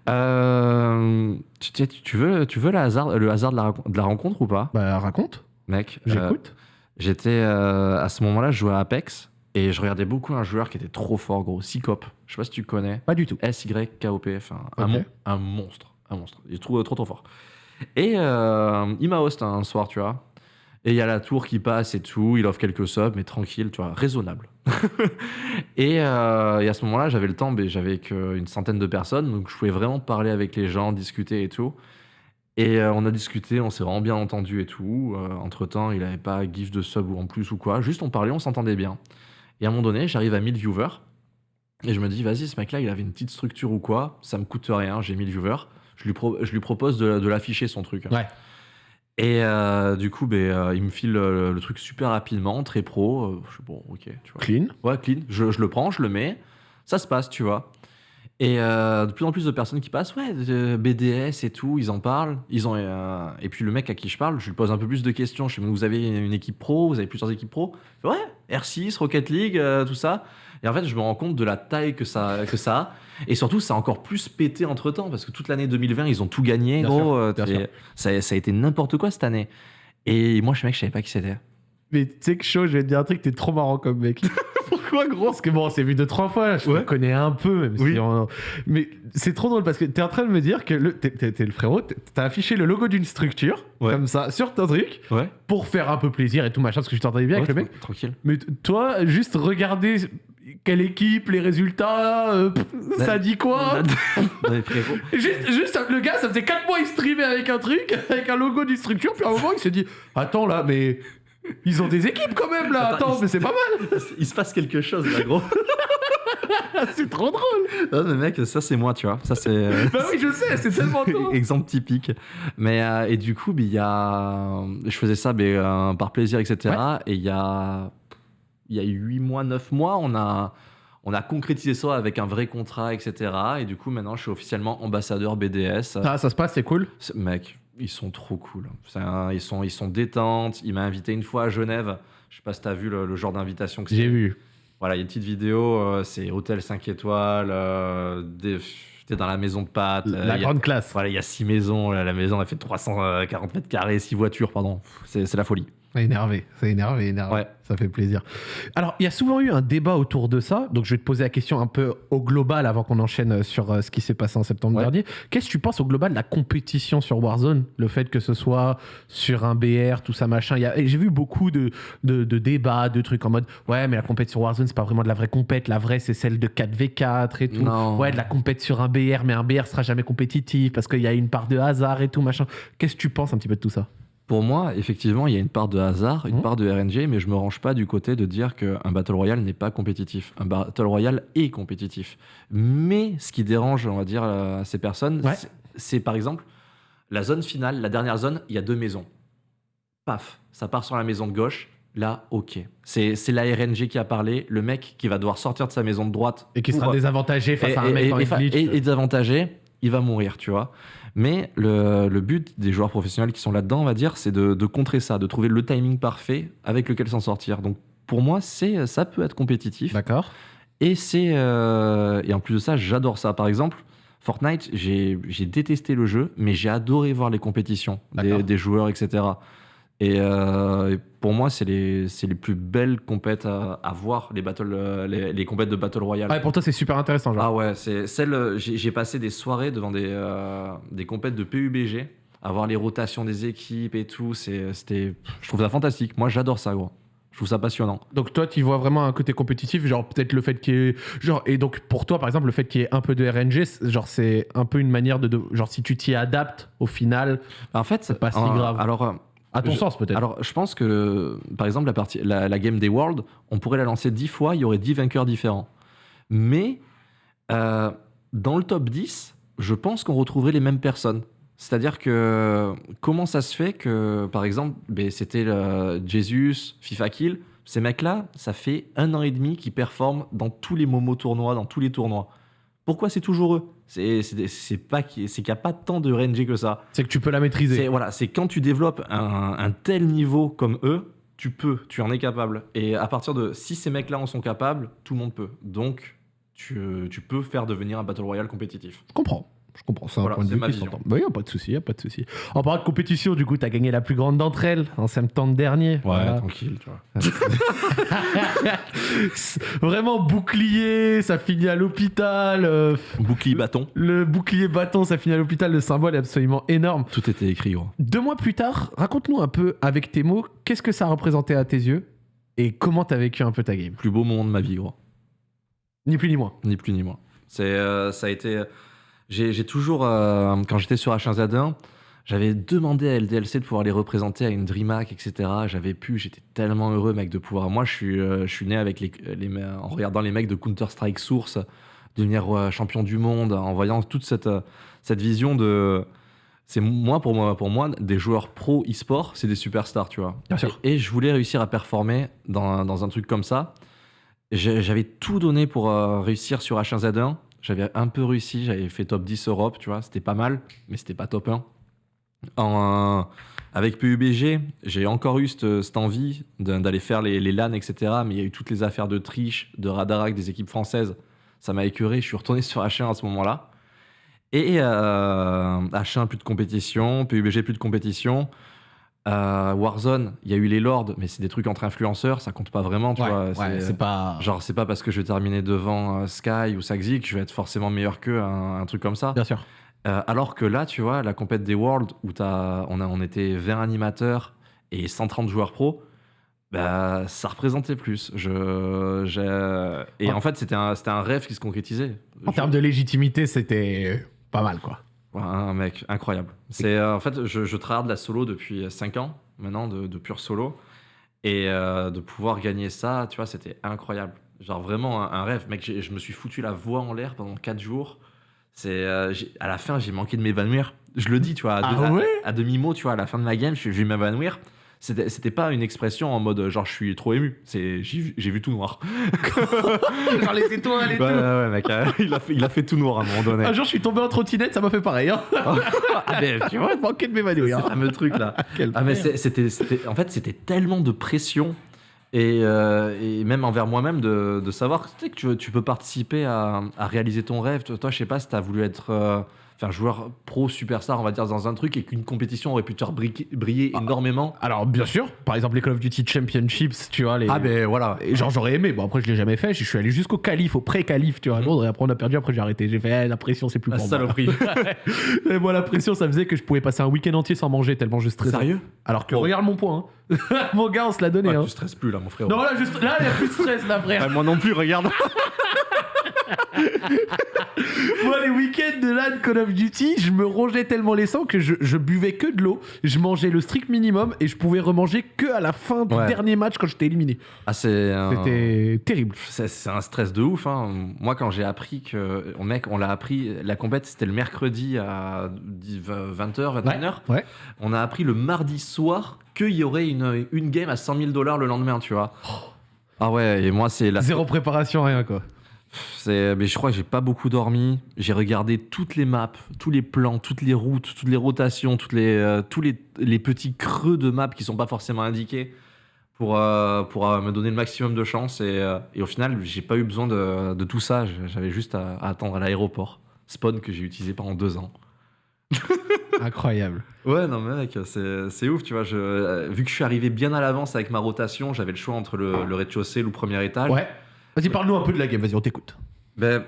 Euh, tu, veux, tu veux le hasard, le hasard de, la, rac- de la rencontre ou pas, Bah, raconte. mec Euh, J'écoute. J'étais euh, à ce moment-là, je jouais à Apex et je regardais beaucoup un joueur qui était trop fort, gros, Sycop. Je sais pas si tu connais. Pas du tout. S-Y-K-O-P, enfin, un, Ok. mon- un monstre. Un monstre. Il est trop, trop, trop fort. Et euh, il m'a host un soir, tu vois. Et il y a la tour qui passe et tout, il offre quelques subs, mais tranquille, tu vois, raisonnable. et, euh, et à ce moment-là, j'avais le temps, mais j'avais qu'une centaine de personnes, donc je pouvais vraiment parler avec les gens, discuter et tout. Et euh, on a discuté, on s'est vraiment bien entendu et tout. Euh, entre-temps, il n'avait pas gif de sub ou en plus ou quoi, juste on parlait, on s'entendait bien. Et à un moment donné, j'arrive à 1000 viewers, et je me dis, vas-y, ce mec-là, il avait une petite structure ou quoi, ça me coûte rien, j'ai 1000 viewers. Je lui, pro- je lui propose de, de l'afficher son truc. Ouais. Et euh, du coup, euh, il me file le, le truc super rapidement, très pro. Euh, je suis bon, ok, tu vois. Clean. Ouais, clean. Je, je le prends, je le mets, ça se passe, tu vois. Et euh, de plus en plus de personnes qui passent, ouais, BDS et tout, ils en parlent. Ils ont, euh, et puis le mec à qui je parle, je lui pose un peu plus de questions. Je sais, vous avez une équipe pro, vous avez plusieurs équipes pro? Ouais, R6, Rocket League, euh, tout ça. Et en fait, je me rends compte de la taille que ça, que ça a. Et surtout, ça a encore plus pété entre temps, parce que toute l'année 2020, ils ont tout gagné, Bien gros. sûr, euh, bien t'es- sûr. ça, ça a été n'importe quoi cette année. Et moi, je suis mec, je savais pas qui c'était. Mais tu sais que chaud, je vais te dire un truc, t'es trop marrant comme mec. Pourquoi, gros? Parce que bon, on s'est vu deux, trois fois, je Ouais. te connais un peu, même si Oui. on- Mais c'est trop drôle parce que t'es en train de me dire que le- t'es, le frérot, t'as affiché le logo d'une structure, Ouais. comme ça, sur ton truc, Ouais. pour faire un peu plaisir et tout machin, parce que je t'entendais bien avec le mec. Tranquille. Mais toi, juste regarder quelle équipe, les résultats, euh, pff, ça dit quoi Ouais, frérot. Juste, juste, le gars, ça faisait 4 mois, il streamait avec un truc, avec un logo d'une structure, puis à un moment, il s'est dit Attends là, mais ils ont des équipes quand même là, Attends, mais c'est pas mal, Il se passe quelque chose là, gros. c'est trop drôle. Non, mais mec, ça c'est moi, tu vois. Ça c'est. euh, Bah oui, je sais, c'est tellement toi. Exemple typique. Mais euh, et du coup, il y a, je faisais ça ben, euh, par plaisir, etc. Et il y a, il y a 8 mois, 9 mois, on a, on a concrétisé ça avec un vrai contrat, etc. Et du coup, maintenant, je suis officiellement ambassadeur BDS. Ah, ça se passe, c'est cool? Mec, ils sont trop cool. Un- ils sont, ils sont détentes. Il m'a invité une fois à Genève. Je sais pas si t'as vu le, le genre d'invitation que c'est. J'ai vu. Voilà, il y a une petite vidéo, euh, c'est hôtel 5 étoiles, euh, des- dans la maison de pâtes. euh, La a- grande classe. voilà, il y a six maisons, la maison a fait 340 mètres carrés, six voitures, pardon. C'est la folie. Énervé, c'est énervé, énervé. Ouais. Ça fait plaisir. Alors, il y a souvent eu un débat autour de ça, donc je vais te poser la question un peu au global avant qu'on enchaîne sur euh, ce qui s'est passé en septembre Ouais. dernier. Qu'est-ce que tu penses au global de la compétition sur Warzone? Le fait que ce soit sur un BR, tout ça, machin. J'ai vu beaucoup de, de, de débats, de trucs en mode Ouais, mais la compétition sur Warzone, c'est pas vraiment de la vraie compète. La vraie, c'est celle de 4v4 et tout. Non. Ouais, de la compète sur un BR, mais un BR sera jamais compétitif parce qu'il y a une part de hasard et tout, machin. Qu'est-ce que tu penses un petit peu de tout ça? Pour moi, effectivement, il y a une part de hasard, une Mhm. part de RNG, mais je me range pas du côté de dire qu'un Battle Royale n'est pas compétitif. Un Battle Royale est compétitif. Mais ce qui dérange, on va dire, euh, ces personnes, Ouais. c'est- par exemple la zone finale, la dernière zone, il y a deux maisons. Paf, ça part sur la maison de gauche. Là, ok. C'est la RNG qui a parlé, le mec qui va devoir sortir de sa maison de droite. Et qui sera pour- désavantagé face et, à un mec et- dans et et- et désavantagé, il va mourir, tu vois. Mais le, le but des joueurs professionnels qui sont là-dedans, on va dire, c'est de, de contrer ça, de trouver le timing parfait avec lequel s'en sortir. Donc pour moi, c'est ça peut être compétitif. D'accord. Et c'est euh, et en plus de ça, j'adore ça. Par exemple, Fortnite, j'ai détesté le jeu, mais j'ai adoré voir les compétitions des joueurs, etc. Et, euh, et pour moi, c'est les, les plus belles compètes à, à voir, les, battle, euh, les, les compètes de Battle Royale. Ouais, pour toi, c'est super intéressant. Genre. Ah ouais, c'est celle. euh, J'ai passé des soirées devant des, euh, des compètes de PUBG, à voir les rotations des équipes et tout. C'était, je trouve ça fantastique. Moi, j'adore ça, gros. Je trouve ça passionnant. Donc toi, tu vois vraiment un côté compétitif, genre peut-être le fait qu'il y ait... Genre, et donc pour toi, par exemple, le fait qu'il y ait un peu de RNG, genre c'est un peu une manière de... genre si tu t'y adaptes, au final, En fait, C'est pas si grave. Alors, à ton Je- sens peut-être. alors, je pense que, par exemple, la, partie, la, la game des Worlds, on pourrait la lancer 10 fois, il y aurait 10 vainqueurs différents. Mais euh, dans le top 10, je pense qu'on retrouverait les mêmes personnes. C'est-à-dire que comment ça se fait que, par exemple, ben, c'était Jesus, FIFA Kill, ces mecs-là, ça fait un an et demi qu'ils performent dans tous les Momo tournois, dans tous les tournois. Pourquoi c'est toujours eux? C'est c'est- c'est pas qu'il n'y a pas tant de RNG que ça. C'est que tu peux la maîtriser. C'est voilà, c'est quand tu développes un, un tel niveau comme eux, tu peux, tu en es capable. Et à partir de si ces mecs-là en sont capables, tout le monde peut. Donc tu, tu peux faire devenir un battle royale compétitif. Je comprends. Je comprends ça, un Voilà, point de vue qui s'entend. Bah, a pas de souci, a pas de souci. En parlant de compétition, du coup, t'as gagné la plus grande d'entre elles en septembre dernier. Ouais, Voilà. tranquille, tu vois. Vraiment bouclier, ça finit à l'hôpital. euh, Bouclier bâton. le bouclier bâton, ça finit à l'hôpital. Le symbole est absolument énorme. Tout était écrit, gros. Deux mois plus tard, raconte-nous un peu avec tes mots, qu'est-ce que ça représentait à tes yeux et comment t'as vécu un peu ta game? Plus beau moment de ma vie, gros. Ni plus ni moins. Ni plus ni moins. C'est, euh, ça a été. J'ai, toujours, euh, quand j'étais sur H1Z1, j'avais demandé à LDLC de pouvoir les représenter à une DreamHack, etc. J'avais pu, j'étais tellement heureux, mec, de pouvoir. Moi, je suis, euh, je suis né avec les, les, me- en regardant les mecs de Counter Strike Source devenir euh, champion du monde, en voyant toute cette, euh, cette vision de. C'est moi pour moi, pour moi, des joueurs pro e-sport, c'est des superstars, tu vois. Bien sûr. Et, et je voulais réussir à performer dans, dans un truc comme ça. J'avais tout donné pour euh, réussir sur H1Z1. J'avais un peu réussi, j'avais fait top 10 Europe, tu vois, c'était pas mal, mais c'était pas top 1. En, euh, avec PUBG, j'ai encore eu cette, envie d'aller faire les, LAN, etc. Mais il y a eu toutes les affaires de triche, de radarac des équipes françaises. Ça m'a écœuré, je suis retourné sur H1 à ce moment-là. Et euh, H1, plus de compétition, PUBG, plus de compétition. Euh, Warzone, il y a eu les Lords, mais c'est des trucs entre influenceurs, ça compte pas vraiment, tu vois. c'est- pas. Genre, c'est pas parce que je vais terminer devant euh, Sky ou Saxi que je vais être forcément meilleur qu'eux, un, un truc comme ça. Bien sûr. Euh, alors que là, tu vois, la compète des Worlds, où on, a, on était 20 animateurs et 130 joueurs pro, bah, ça représentait plus. Je, Et Ouais. en fait, c'était un, un rêve qui se concrétisait. En Je- termes de légitimité, c'était pas mal, quoi. Un mec incroyable. C'est euh, en fait, je, je travaille de la solo depuis 5 ans maintenant, de, de pur solo, et euh, de pouvoir gagner ça, tu vois, c'était incroyable. Genre vraiment un, un rêve, mec. Je me suis foutu la voix en l'air pendant 4 jours. C'est euh, à la fin, j'ai manqué de m'évanouir. Je le dis, tu vois, à, Ah deux- à- ouais? à demi mot, tu vois, à la fin de la game, je, je vais m'évanouir. C'était pas une expression en mode genre je suis trop ému. C'est j'ai vu, tout noir. Genre les étoiles et Ouais, tout. ouais, ouais, mec. euh, il, a fait, il a fait tout noir à un moment donné. Un jour, je suis tombé en trottinette, ça m'a fait pareil. Hein. Ah, tu vois, Je manquais de m'évanouir. ce fameux truc là. Ah mais c'était, en fait c'était tellement de pression et, euh, et même envers moi-même de, de savoir que tu, tu peux participer à, à réaliser ton rêve. Toi, toi, je sais pas si tu as voulu être euh, enfin, joueur pro superstar on va dire dans un truc et qu'une compétition aurait pu te faire briller, Ah. énormément. Alors, bien sûr, par exemple, les Call of Duty Championships, tu vois, les. Ah ben voilà. Et genre j'aurais aimé, bon après je l'ai jamais fait, je suis allé jusqu'au calife, au pré-calife, tu vois, à Mhm. Londres, et après on a perdu, après j'ai arrêté, j'ai fait eh, la pression c'est plus La pour moi. saloperie. et moi la pression ça faisait que je pouvais passer un week-end entier sans manger tellement je stressais. Sérieux? Alors que Oh. regarde mon point, hein. mon gars on se l'a donné. Ouais, hein. Tu stresses plus là mon frère. Non là, il y a plus de stress là frère. Ouais, moi non plus, regarde. Moi, les week-ends de LAN Call of Duty, je me rongeais tellement les sangs que je, je buvais que de l'eau, je mangeais le strict minimum et je pouvais remanger que à la fin du Ouais. dernier match quand j'étais éliminé. Ah c'est un- C'était terrible. C'est c'est un stress de ouf. hein. Moi, quand j'ai appris que. oh, Mec, on l'a appris. La compète, c'était le mercredi à 20h, 21h. Ouais. On a appris le mardi soir qu'il y aurait une, une game à 100 000 dollars le lendemain, tu vois. Ah ouais, et moi, c'est la. Zéro préparation, rien quoi. Mais je crois que j'ai pas beaucoup dormi. J'ai regardé toutes les maps, tous les plans, toutes les routes, toutes les rotations, toutes les, euh, tous les, les petits creux de maps qui sont pas forcément indiqués pour, euh, pour euh, me donner le maximum de chance. Et, et au final, j'ai pas eu besoin de, de tout ça. J'avais juste à, à attendre à l'aéroport. Spawn que j'ai utilisé pendant deux ans. Incroyable. Ouais, non, mec, c'est c'est ouf, tu vois. Je, vu que je suis arrivé bien à l'avance avec ma rotation, j'avais le choix entre le, le rez-de-chaussée ou le premier étage. Ouais. Vas-y, parle-nous un peu de la game, vas-y, on t'écoute. Ben,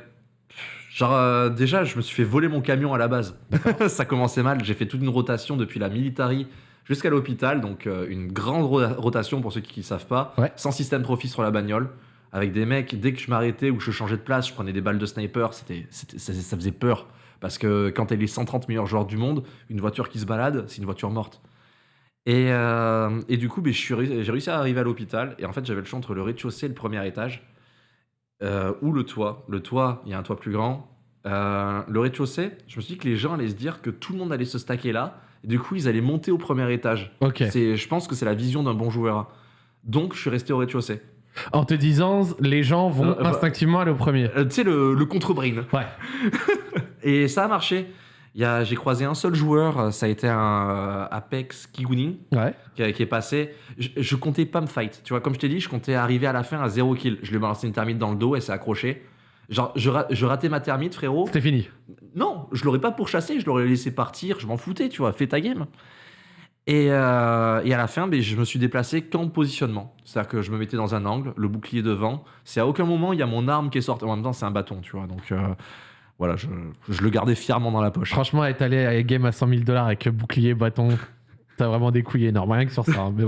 genre, euh, déjà, je me suis fait voler mon camion à la base. ça commençait mal. J'ai fait toute une rotation depuis la military jusqu'à l'hôpital. Donc, euh, une grande ro- rotation pour ceux qui ne savent pas. Ouais. Sans système profit sur la bagnole. Avec des mecs, dès que je m'arrêtais ou que je changeais de place, je prenais des balles de sniper. C'était, c'était- ça, ça faisait peur. Parce que quand t'es les 130 meilleurs joueurs du monde, une voiture qui se balade, c'est une voiture morte. Et, euh, et du coup, ben, je suis ré- j'ai réussi à arriver à l'hôpital. Et en fait, j'avais le choix entre le rez-de-chaussée et le premier étage. Euh, ou le toit. Le toit, il y a un toit plus grand. Euh, le rez-de-chaussée, je me suis dit que les gens allaient se dire que tout le monde allait se stacker là. Et du coup, ils allaient monter au premier étage. Ok. C'est, je pense que c'est la vision d'un bon joueur. Donc, je suis resté au rez-de-chaussée. En te disant, les gens vont Euh, bah- instinctivement aller au premier. Euh, tu sais, le, le contre-brain. Ouais. Et ça a marché. J'ai croisé un seul joueur, euh, ça a été un euh, Apex Kigunin Ouais. qui, est passé. Je, je comptais pas me fight. Tu vois, comme je t'ai dit, je comptais arriver à la fin à zéro kill. Je lui ai balancé une thermite dans le dos, elle s'est accrochée. Genre, je, je ratais ma termite, frérot. C'était fini. Non, je l'aurais pas pourchassé, je l'aurais laissé partir, je m'en foutais, tu vois, fais ta game. Et, euh, et à la fin, ben, je me suis déplacé qu'en positionnement. C'est-à-dire que je me mettais dans un angle, le bouclier devant. C'est à aucun moment, il y a mon arme qui est sortie. En même temps, c'est un bâton, tu vois. Donc euh, voilà, je, je le gardais fièrement dans la poche. Franchement, être allé à game à 100 000 dollars avec bouclier, bâton, t'as vraiment des couilles énormes. Rien que sur ça. hein. Mais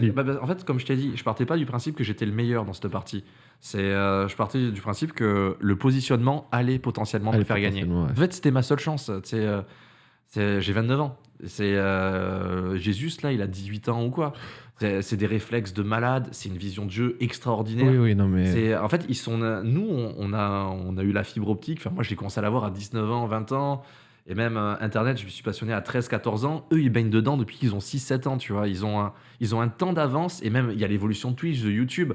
continue. bah, bah, en fait, comme je t'ai dit, je partais pas du principe que j'étais le meilleur dans cette partie. C'est, euh, je partais du principe que le positionnement allait potentiellement me faire gagner. ouais. En fait, c'était ma seule chance. Euh, j'ai 29 ans. C'est euh, Jésus là, il a 18 ans ou quoi. C'est des réflexes de malade. C'est une vision de jeu extraordinaire. Oui, oui, non, mais. En fait ils sont nous on, a on a eu la fibre optique. Enfin moi j'ai commencé à l'avoir à 19 ans, 20 ans et même euh, internet, je me suis passionné à 13 14 ans. Eux ils baignent dedans depuis qu'ils ont 6 7 ans, tu vois. Ils ont un, ils ont un temps d'avance et même il y a l'évolution de Twitch, de YouTube.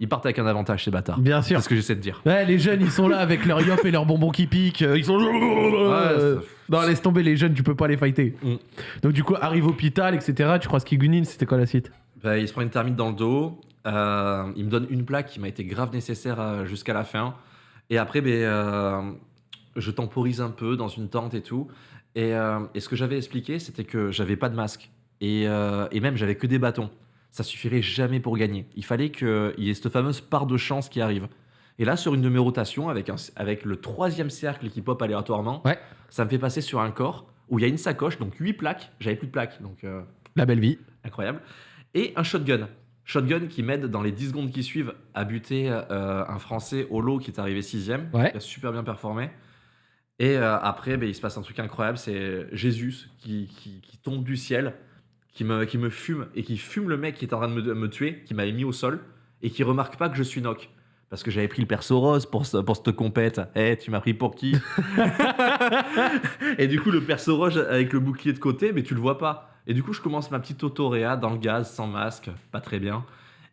Ils partent avec un avantage ces bâtards. Bien sûr. C'est ce que j'essaie de dire. Ouais, les jeunes, ils sont là avec leur yop et leurs bonbons qui piquent. euh, Ils sont. Ouais, non, laisse tomber les jeunes, tu peux pas les fighter. Mm. Donc, du coup, arrive au hôpital, etc. Tu crois Skigunin, c'était quoi la suite? Bah, il se prend une termite dans le dos. euh, il me donne une plaque qui m'a été grave nécessaire euh, jusqu'à la fin. Et après, ben, euh, je temporise un peu dans une tente et tout. Et, euh, et ce que j'avais expliqué, c'était que j'avais pas de masque. Et, euh, et même, j'avais que des bâtons. Ça suffirait jamais pour gagner. Il fallait qu'il y ait cette fameuse part de chance qui arrive. Et là, sur une de mes rotations, avec, un, avec le troisième cercle qui pop aléatoirement, Ouais. ça me fait passer sur un corps où il y a une sacoche, donc 8 plaques. J'avais plus de plaques, donc euh, La belle vie. incroyable. Et un shotgun. Shotgun qui m'aide dans les 10 secondes qui suivent à buter euh, un Français au lot qui est arrivé sixième, Ouais. qui a super bien performé. Et euh, après, ben, il se passe un truc incroyable, c'est Jésus qui, qui- qui tombe du ciel, qui me, qui me fume et qui fume le mec qui est en train de me, me tuer, qui m'avait mis au sol et qui remarque pas que je suis knock. Parce que j'avais pris le perso rose pour, ce- pour cette compète. Eh, tu m'as pris pour qui? Et du coup, le perso rose avec le bouclier de côté, mais tu le vois pas. Et du coup, je commence ma petite autoréa dans le gaz, sans masque, pas très bien.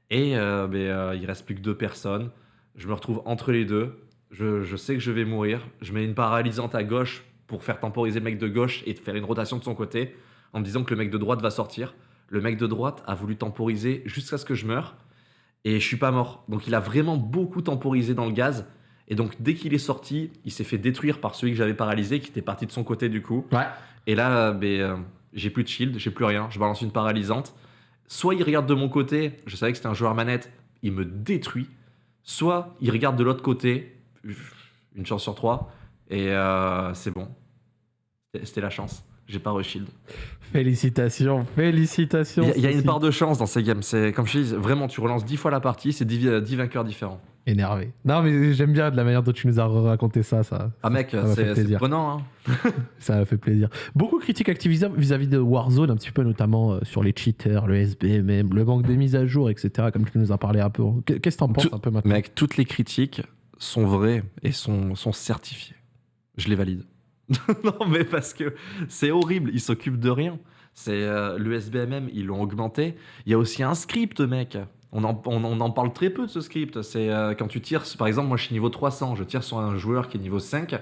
Et euh, ben, euh, il reste plus que deux personnes. Je me retrouve entre les deux. Je, je sais que je vais mourir. Je mets une paralysante à gauche pour faire temporiser le mec de gauche et faire une rotation de son côté en me disant que le mec de droite va sortir. Le mec de droite a voulu temporiser jusqu'à ce que je meure. Et je suis pas mort. Donc il a vraiment beaucoup temporisé dans le gaz. Et donc dès qu'il est sorti, il s'est fait détruire par celui que j'avais paralysé, qui était parti de son côté du coup. Ouais. Et là, ben, euh, j'ai plus de shield, j'ai plus rien. Je balance une paralysante. Soit il regarde de mon côté, je savais que c'était un joueur manette, il me détruit. Soit il regarde de l'autre côté, une chance sur trois, et euh, c'est bon. C'était la chance. J'ai pas re-shield. Félicitations, félicitations. Il y a- y, a une part de chance dans ces games. C'est comme je dis, vraiment, tu relances 10 fois la partie, c'est 10, vi- 10 vainqueurs différents. Énervé. Non, mais j'aime bien de la manière dont tu nous as raconté ça. Ça, Ah mec, c'est prenant. Hein. Ça m'a fait plaisir. Beaucoup de critiques Activision vis-à-vis de Warzone, un petit peu notamment euh, sur les cheaters, le SBMM, le manque de mise à jour, etc. Comme tu nous as parlé un peu. Qu'est- Qu'est-ce que t'en penses un peu maintenant? Mec, toutes les critiques sont vraies et sont, sont certifiées. Je les valide. non, mais parce que c'est horrible, ils s'occupent de rien. C'est euh, le ils l'ont augmenté. Il y a aussi un script, mec. On en, on, en parle très peu de ce script. C'est euh, quand tu tires, par exemple, moi je suis niveau 300, je tire sur un joueur qui est niveau 5,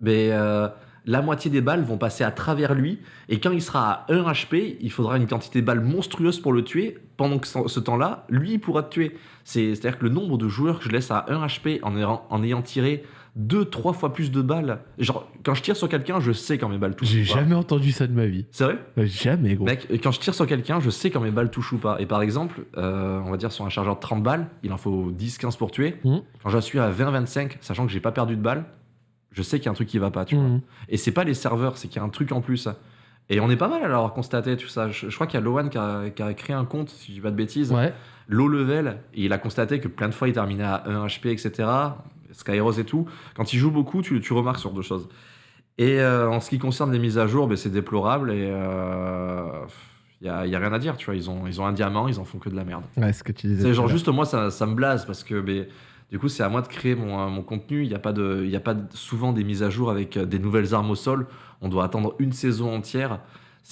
mais euh, la moitié des balles vont passer à travers lui. Et quand il sera à 1 HP, il faudra une quantité de balles monstrueuse pour le tuer. Pendant que ce temps-là, lui, il pourra te tuer. C'est- C'est-à-dire que le nombre de joueurs que je laisse à 1 HP en en ayant tiré 2-3 fois plus de balles. Genre, quand je tire sur quelqu'un, je sais quand mes balles touchent. J'ai jamais entendu ça de ma vie. C'est vrai? Ouais, Jamais, gros. Mec, quand je tire sur quelqu'un, je sais quand mes balles touchent ou pas. Et par exemple, euh, on va dire sur un chargeur de 30 balles, il en faut 10-15 pour tuer. Mhm. Quand je suis à 20-25, sachant que j'ai pas perdu de balles, je sais qu'il y a un truc qui va pas, tu vois. Mhm. Et c'est pas les serveurs, c'est qu'il y a un truc en plus. Et on est pas mal à l'avoir constaté, tout ça. Je, je crois qu'il y a Lowan qui a, qui a créé un compte, si je dis pas de bêtises, Ouais. low level, et il a constaté que plein de fois il terminait à 1 HP, etc. Skyros et tout. Quand il joue beaucoup, tu, tu remarques sur deux choses. Et euh, en ce qui concerne les mises à jour, ben, c'est déplorable et il y, a, y a rien à dire, tu vois. Ils ont, ils ont un diamant, ils en font que de la merde. Ouais, ce que tu disais. C'est genre juste moi ça, ça me blase parce que ben, du coup c'est à moi de créer mon, euh, mon contenu. Il n'y a pas de, y a pas de- souvent des mises à jour avec euh, des nouvelles armes au sol. On doit attendre une saison entière.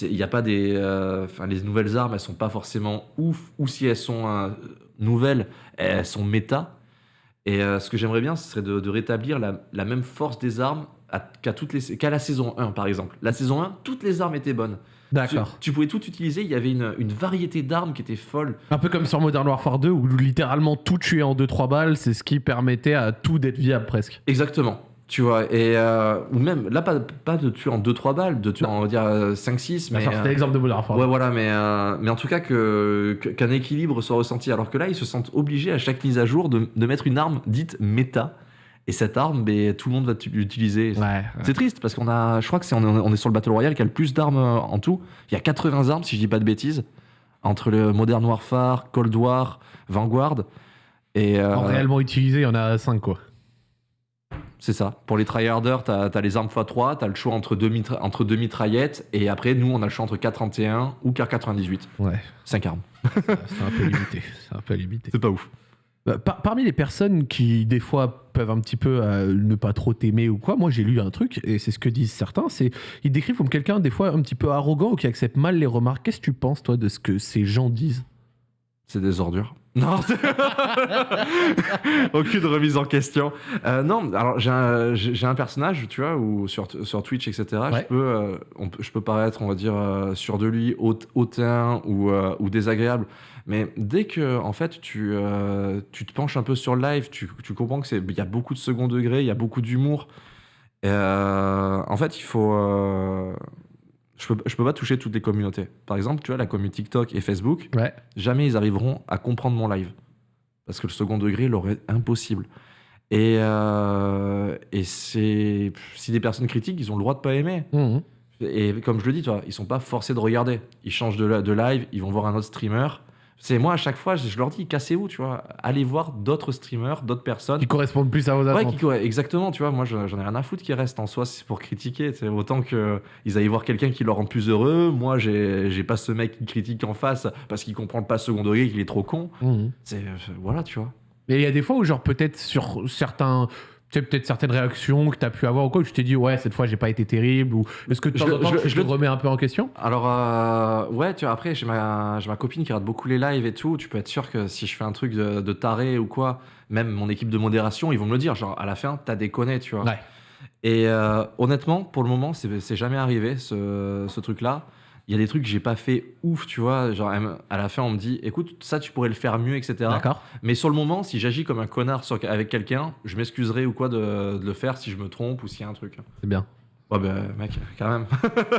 Il n'y a pas des, euh, enfin les nouvelles armes elles sont pas forcément ouf ou si elles sont euh, nouvelles elles sont méta. Et euh, ce que j'aimerais bien ce serait de, de rétablir la, la même force des armes qu'à la saison 1 par exemple. La saison 1 toutes les armes étaient bonnes. D'accord. Tu, tu pouvais tout utiliser. Il y avait une, une variété d'armes qui était folle. Un peu comme sur Modern Warfare 2 où littéralement tout tuer en 2-3 balles, c'est ce qui permettait à tout d'être viable presque. Exactement. Tu vois, et euh, ou même là, pas, pas de tuer en 2-3 balles, de tuer en, on va dire, 5-6, mais. Enfin, euh, C'était l'exemple de Warfare. Ouais, voilà, mais, euh, mais en tout cas, que, qu'un équilibre soit ressenti. Alors que là, ils se sentent obligés à chaque mise à jour de, de mettre une arme dite méta. Et cette arme, ben, tout le monde va l'utiliser. Ouais, ouais. C'est triste parce qu'on a, je crois que c'est on, est- on est sur le Battle Royale qui a le plus d'armes euh, en tout. Il y a 80 armes, si je dis pas de bêtises, entre le Modern Warfare, Cold War, Vanguard. Et euh, En réellement utilisé, il y en a 5 quoi. C'est ça. Pour les tryharders, t'as as les armes x3, t'as le choix entre deux, mitra- entre deux mitraillettes. Et après, nous, on a le choix entre 431 ou K98. Ouais, 5 armes. c'est un peu limité. C'est un peu limité. C'est pas ouf. Bah, par- parmi les personnes qui, des fois, peuvent un petit peu euh, ne pas trop t'aimer ou quoi, moi j'ai lu un truc, et c'est ce que disent certains, c'est ils décrivent comme quelqu'un, des fois, un petit peu arrogant ou qui accepte mal les remarques. Qu'est-ce que tu penses, toi, de ce que ces gens disent? C'est des ordures. Non, aucune remise en question. Euh, non, alors j'ai un, j'ai j'ai un personnage, tu vois, où sur, sur Twitch, etc. Ouais. Je peux, euh, on je peux paraître, on va dire, euh, sûr de lui, haut- hautain ou, euh, ou désagréable. Mais dès que, en fait, tu, tu te penches un peu sur le live, tu, tu comprends que c'est, il y a beaucoup de second degré, il y a beaucoup d'humour. En fait, il faut. Je peux, je peux pas toucher toutes les communautés. Par exemple, tu vois, la communauté TikTok et Facebook, Ouais. jamais ils arriveront à comprendre mon live. Parce que le second degré leur est impossible. Et, euh, et c'est. Si des personnes critiquent, ils ont le droit de pas aimer. Mhm. Et comme je le dis, toi, ils sont pas forcés de regarder. Ils changent de live, ils vont voir un autre streamer. C'est moi, à chaque fois, je, je leur dis, cassez-vous, tu vois. Allez voir d'autres streamers, d'autres personnes. Qui correspondent plus à vos Ouais, attentes. qui- exactement, tu vois, moi je- j'en ai rien à foutre qui reste en soi, c'est pour critiquer, c'est autant que ils aillent voir quelqu'un qui leur rend plus heureux, moi j'ai pas ce mec qui critique en face parce qu'il comprend pas le second degré, qu'il est trop con, Mhm. c'est euh, voilà, tu vois. Et il y a des fois où, genre, peut-être sur certains. Tu sais, peut-être certaines réactions que tu as pu avoir ou quoi, où tu t'es dit, ouais, cette fois, j'ai pas été terrible, ou est-ce que de Je temps en temps, je le- tu je te le- remets un peu en question? Alors, euh, ouais, tu vois, après, j'ai ma, ma copine qui regarde beaucoup les lives et tout. Tu peux être sûr que si je fais un truc de, de taré ou quoi, même mon équipe de modération, ils vont me le dire. Genre, à la fin, t'as déconné, tu vois. Ouais. Et euh, honnêtement, pour le moment, c'est c'est jamais arrivé, ce, ce truc-là. Il y a des trucs que j'ai pas fait ouf, tu vois. Genre, à la fin, on me dit, écoute, ça, tu pourrais le faire mieux, etc. D'accord. Mais sur le moment, si j'agis comme un connard sur- avec quelqu'un, je m'excuserai ou quoi de, de le faire si je me trompe ou s'il y a un truc. C'est bien. Ouais, ben, mec, quand même.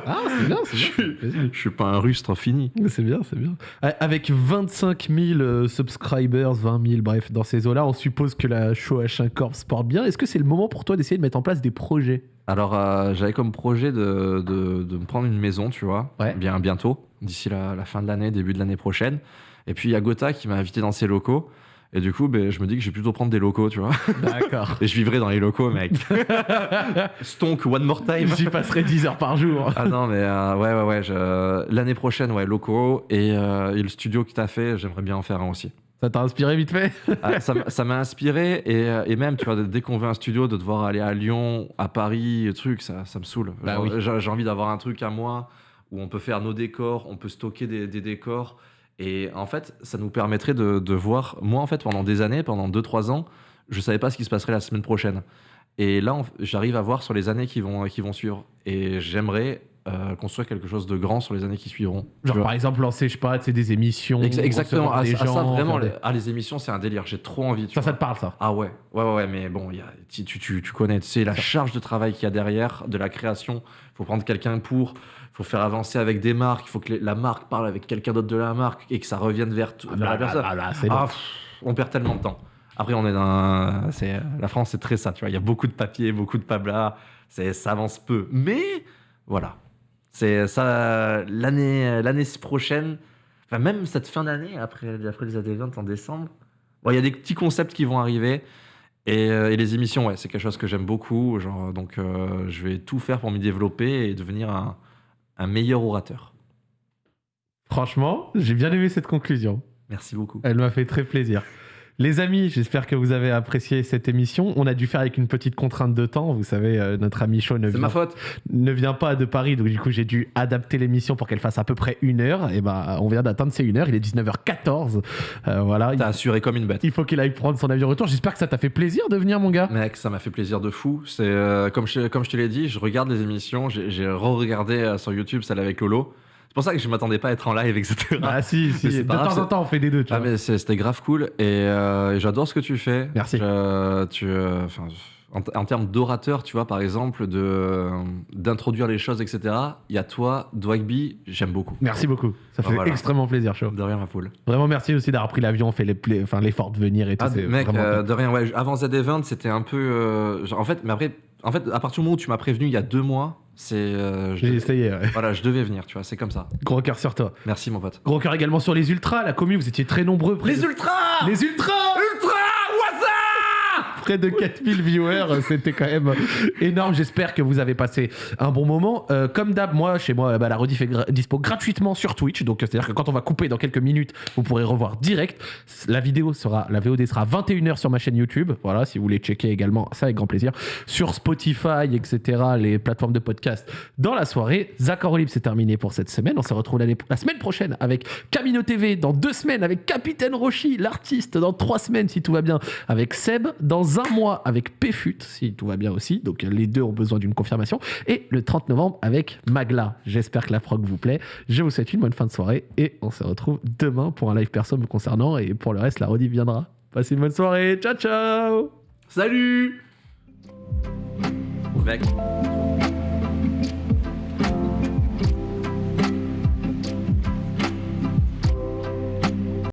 Ah, c'est bien, c'est bien. fait plaisir. je suis pas un rustre fini. C'est bien, c'est bien. Avec 25 000 euh, subscribers, 20 000, bref, dans ces eaux-là, on suppose que la show H1 Corp se porte bien. Est-ce que c'est le moment pour toi d'essayer de mettre en place des projets? Alors, euh, j'avais comme projet de, de, de me prendre une maison, tu vois, Ouais. bien bientôt, d'ici la, la fin de l'année, début de l'année prochaine. Et puis, il y a Gotha qui m'a invité dans ses locaux. Et du coup, ben, je me dis que je vais plutôt prendre des locaux, tu vois. D'accord. Et je vivrai dans les locaux, mec. Stonk, one more time. J'y passerai 10 heures par jour. Ah non, mais euh, ouais, ouais, ouais. je- L'année prochaine, ouais, locaux. Et, euh, et le studio que t'as fait, j'aimerais bien en faire un aussi. Ça t'a inspiré vite fait Ah, ça m'a- inspiré. Et, euh, et même, tu vois, dès qu'on veut un studio, de devoir aller à Lyon, à Paris, et truc, ça, ça me saoule. Bah oui. J'ai envie d'avoir un truc à moi où on peut faire nos décors, on peut stocker des, des décors. Et en fait, ça nous permettrait de, de voir. Moi, en fait, pendant des années, pendant 2-3 ans, je savais pas ce qui se passerait la semaine prochaine. Et là, j'arrive à voir sur les années qui vont, qui vont suivre. Et j'aimerais euh, construire quelque chose de grand sur les années qui suivront. Genre par exemple lancer, je sais pas, des émissions. Ex- Exactement. recevoir Ah, des ça, gens, ça, vraiment, les, ah, les émissions, c'est un délire. J'ai trop envie. Tu Ça, vois. ça te parle ça? Ah ouais, ouais, ouais, ouais, mais bon, y a, tu, tu, tu, tu connais, tu sais, la charge de travail qu'il y a derrière, de la création. Il faut prendre quelqu'un pour, il faut faire avancer avec des marques, il faut que les- la marque parle avec quelqu'un d'autre de la marque et que ça revienne vers, Ah, vers la bah, personne. bah, bah, c'est Ah, pff, on perd tellement de temps. Après, on est dans. C'est, la France, c'est très ça, tu vois. Il y a beaucoup de papier, beaucoup de pabla, c'est, ça avance peu. Mais voilà. C'est ça, l'année, l'année prochaine, enfin, même cette fin d'année, après, après les AD20 en décembre, bon, il y a des petits concepts qui vont arriver. Et, euh, et les émissions, ouais, c'est quelque chose que j'aime beaucoup. Genre, donc, euh, je vais tout faire pour m'y développer et devenir un, un meilleur orateur. Franchement, j'ai bien aimé cette conclusion. Merci beaucoup. Elle m'a fait très plaisir. Les amis, j'espère que vous avez apprécié cette émission. On a dû faire avec une petite contrainte de temps. Vous savez, euh, notre ami Shaw ne vient, ma faute. ne vient pas de Paris, donc du coup j'ai dû adapter l'émission pour qu'elle fasse à peu près une heure. Et ben, on vient d'atteindre ces une heure. Il est 19h14. Euh, voilà. T'as assuré comme une bête. Il faut qu'il aille prendre son avion retour. J'espère que ça t'a fait plaisir de venir, mon gars. Mec, ça m'a fait plaisir de fou. C'est euh, comme je, comme je te l'ai dit, je regarde les émissions. J'ai re-regardé sur YouTube celle avec Lolo C'est pour ça que je m'attendais pas à être en live, etc. Ah si, si. De grave, temps en temps, on fait des deux, tu Ah vois. mais c'était grave cool et euh, j'adore ce que tu fais. Merci. Je- tu, euh, en, en termes d'orateur, tu vois, par exemple, de d'introduire les choses, etc. Il y a toi, Dwagby, j'aime beaucoup. Merci beaucoup. Ça fait Voilà. extrêmement plaisir, chaud. De rien, ma poule. Vraiment merci aussi d'avoir pris l'avion, fait les enfin, l'effort de venir et tout. Ah, mec, euh, de rien. Ouais, avant Z-Event, c'était un peu. genre, en fait, mais après, en fait, à partir du moment où tu m'as prévenu il y a deux mois, c'est. euh, J'ai essayé, ouais. Voilà, je devais venir, tu vois, c'est comme ça. Gros cœur sur toi. Merci, mon pote. Gros cœur également sur les ultras, la commune, vous étiez très nombreux. de- ultras Les ultras Près de 4000 viewers, euh, c'était quand même énorme. J'espère que vous avez passé un bon moment. Euh, comme d'hab, moi, chez moi, bah, la rediff est gra- dispo gratuitement sur Twitch. Donc, euh, c'est-à-dire que quand on va couper dans quelques minutes, vous pourrez revoir direct. La vidéo sera, la VOD sera 21h sur ma chaîne YouTube. Voilà, si vous voulez checker également, ça avec grand plaisir. Sur Spotify, etc., les plateformes de podcast dans la soirée. Zach Libre, c'est terminé pour cette semaine. On se retrouve la semaine prochaine avec Camino TV, dans deux semaines avec Capitaine Roshi, l'artiste, dans trois semaines si tout va bien, avec Seb, dans un mois avec Péfut, si tout va bien aussi. Donc les deux ont besoin d'une confirmation. Et le 30 novembre avec Magla. J'espère que la prog vous plaît. Je vous souhaite une bonne fin de soirée et on se retrouve demain pour un live perso me concernant. Et pour le reste, la rediff viendra. Passez une bonne soirée. Ciao, ciao Salut Mec,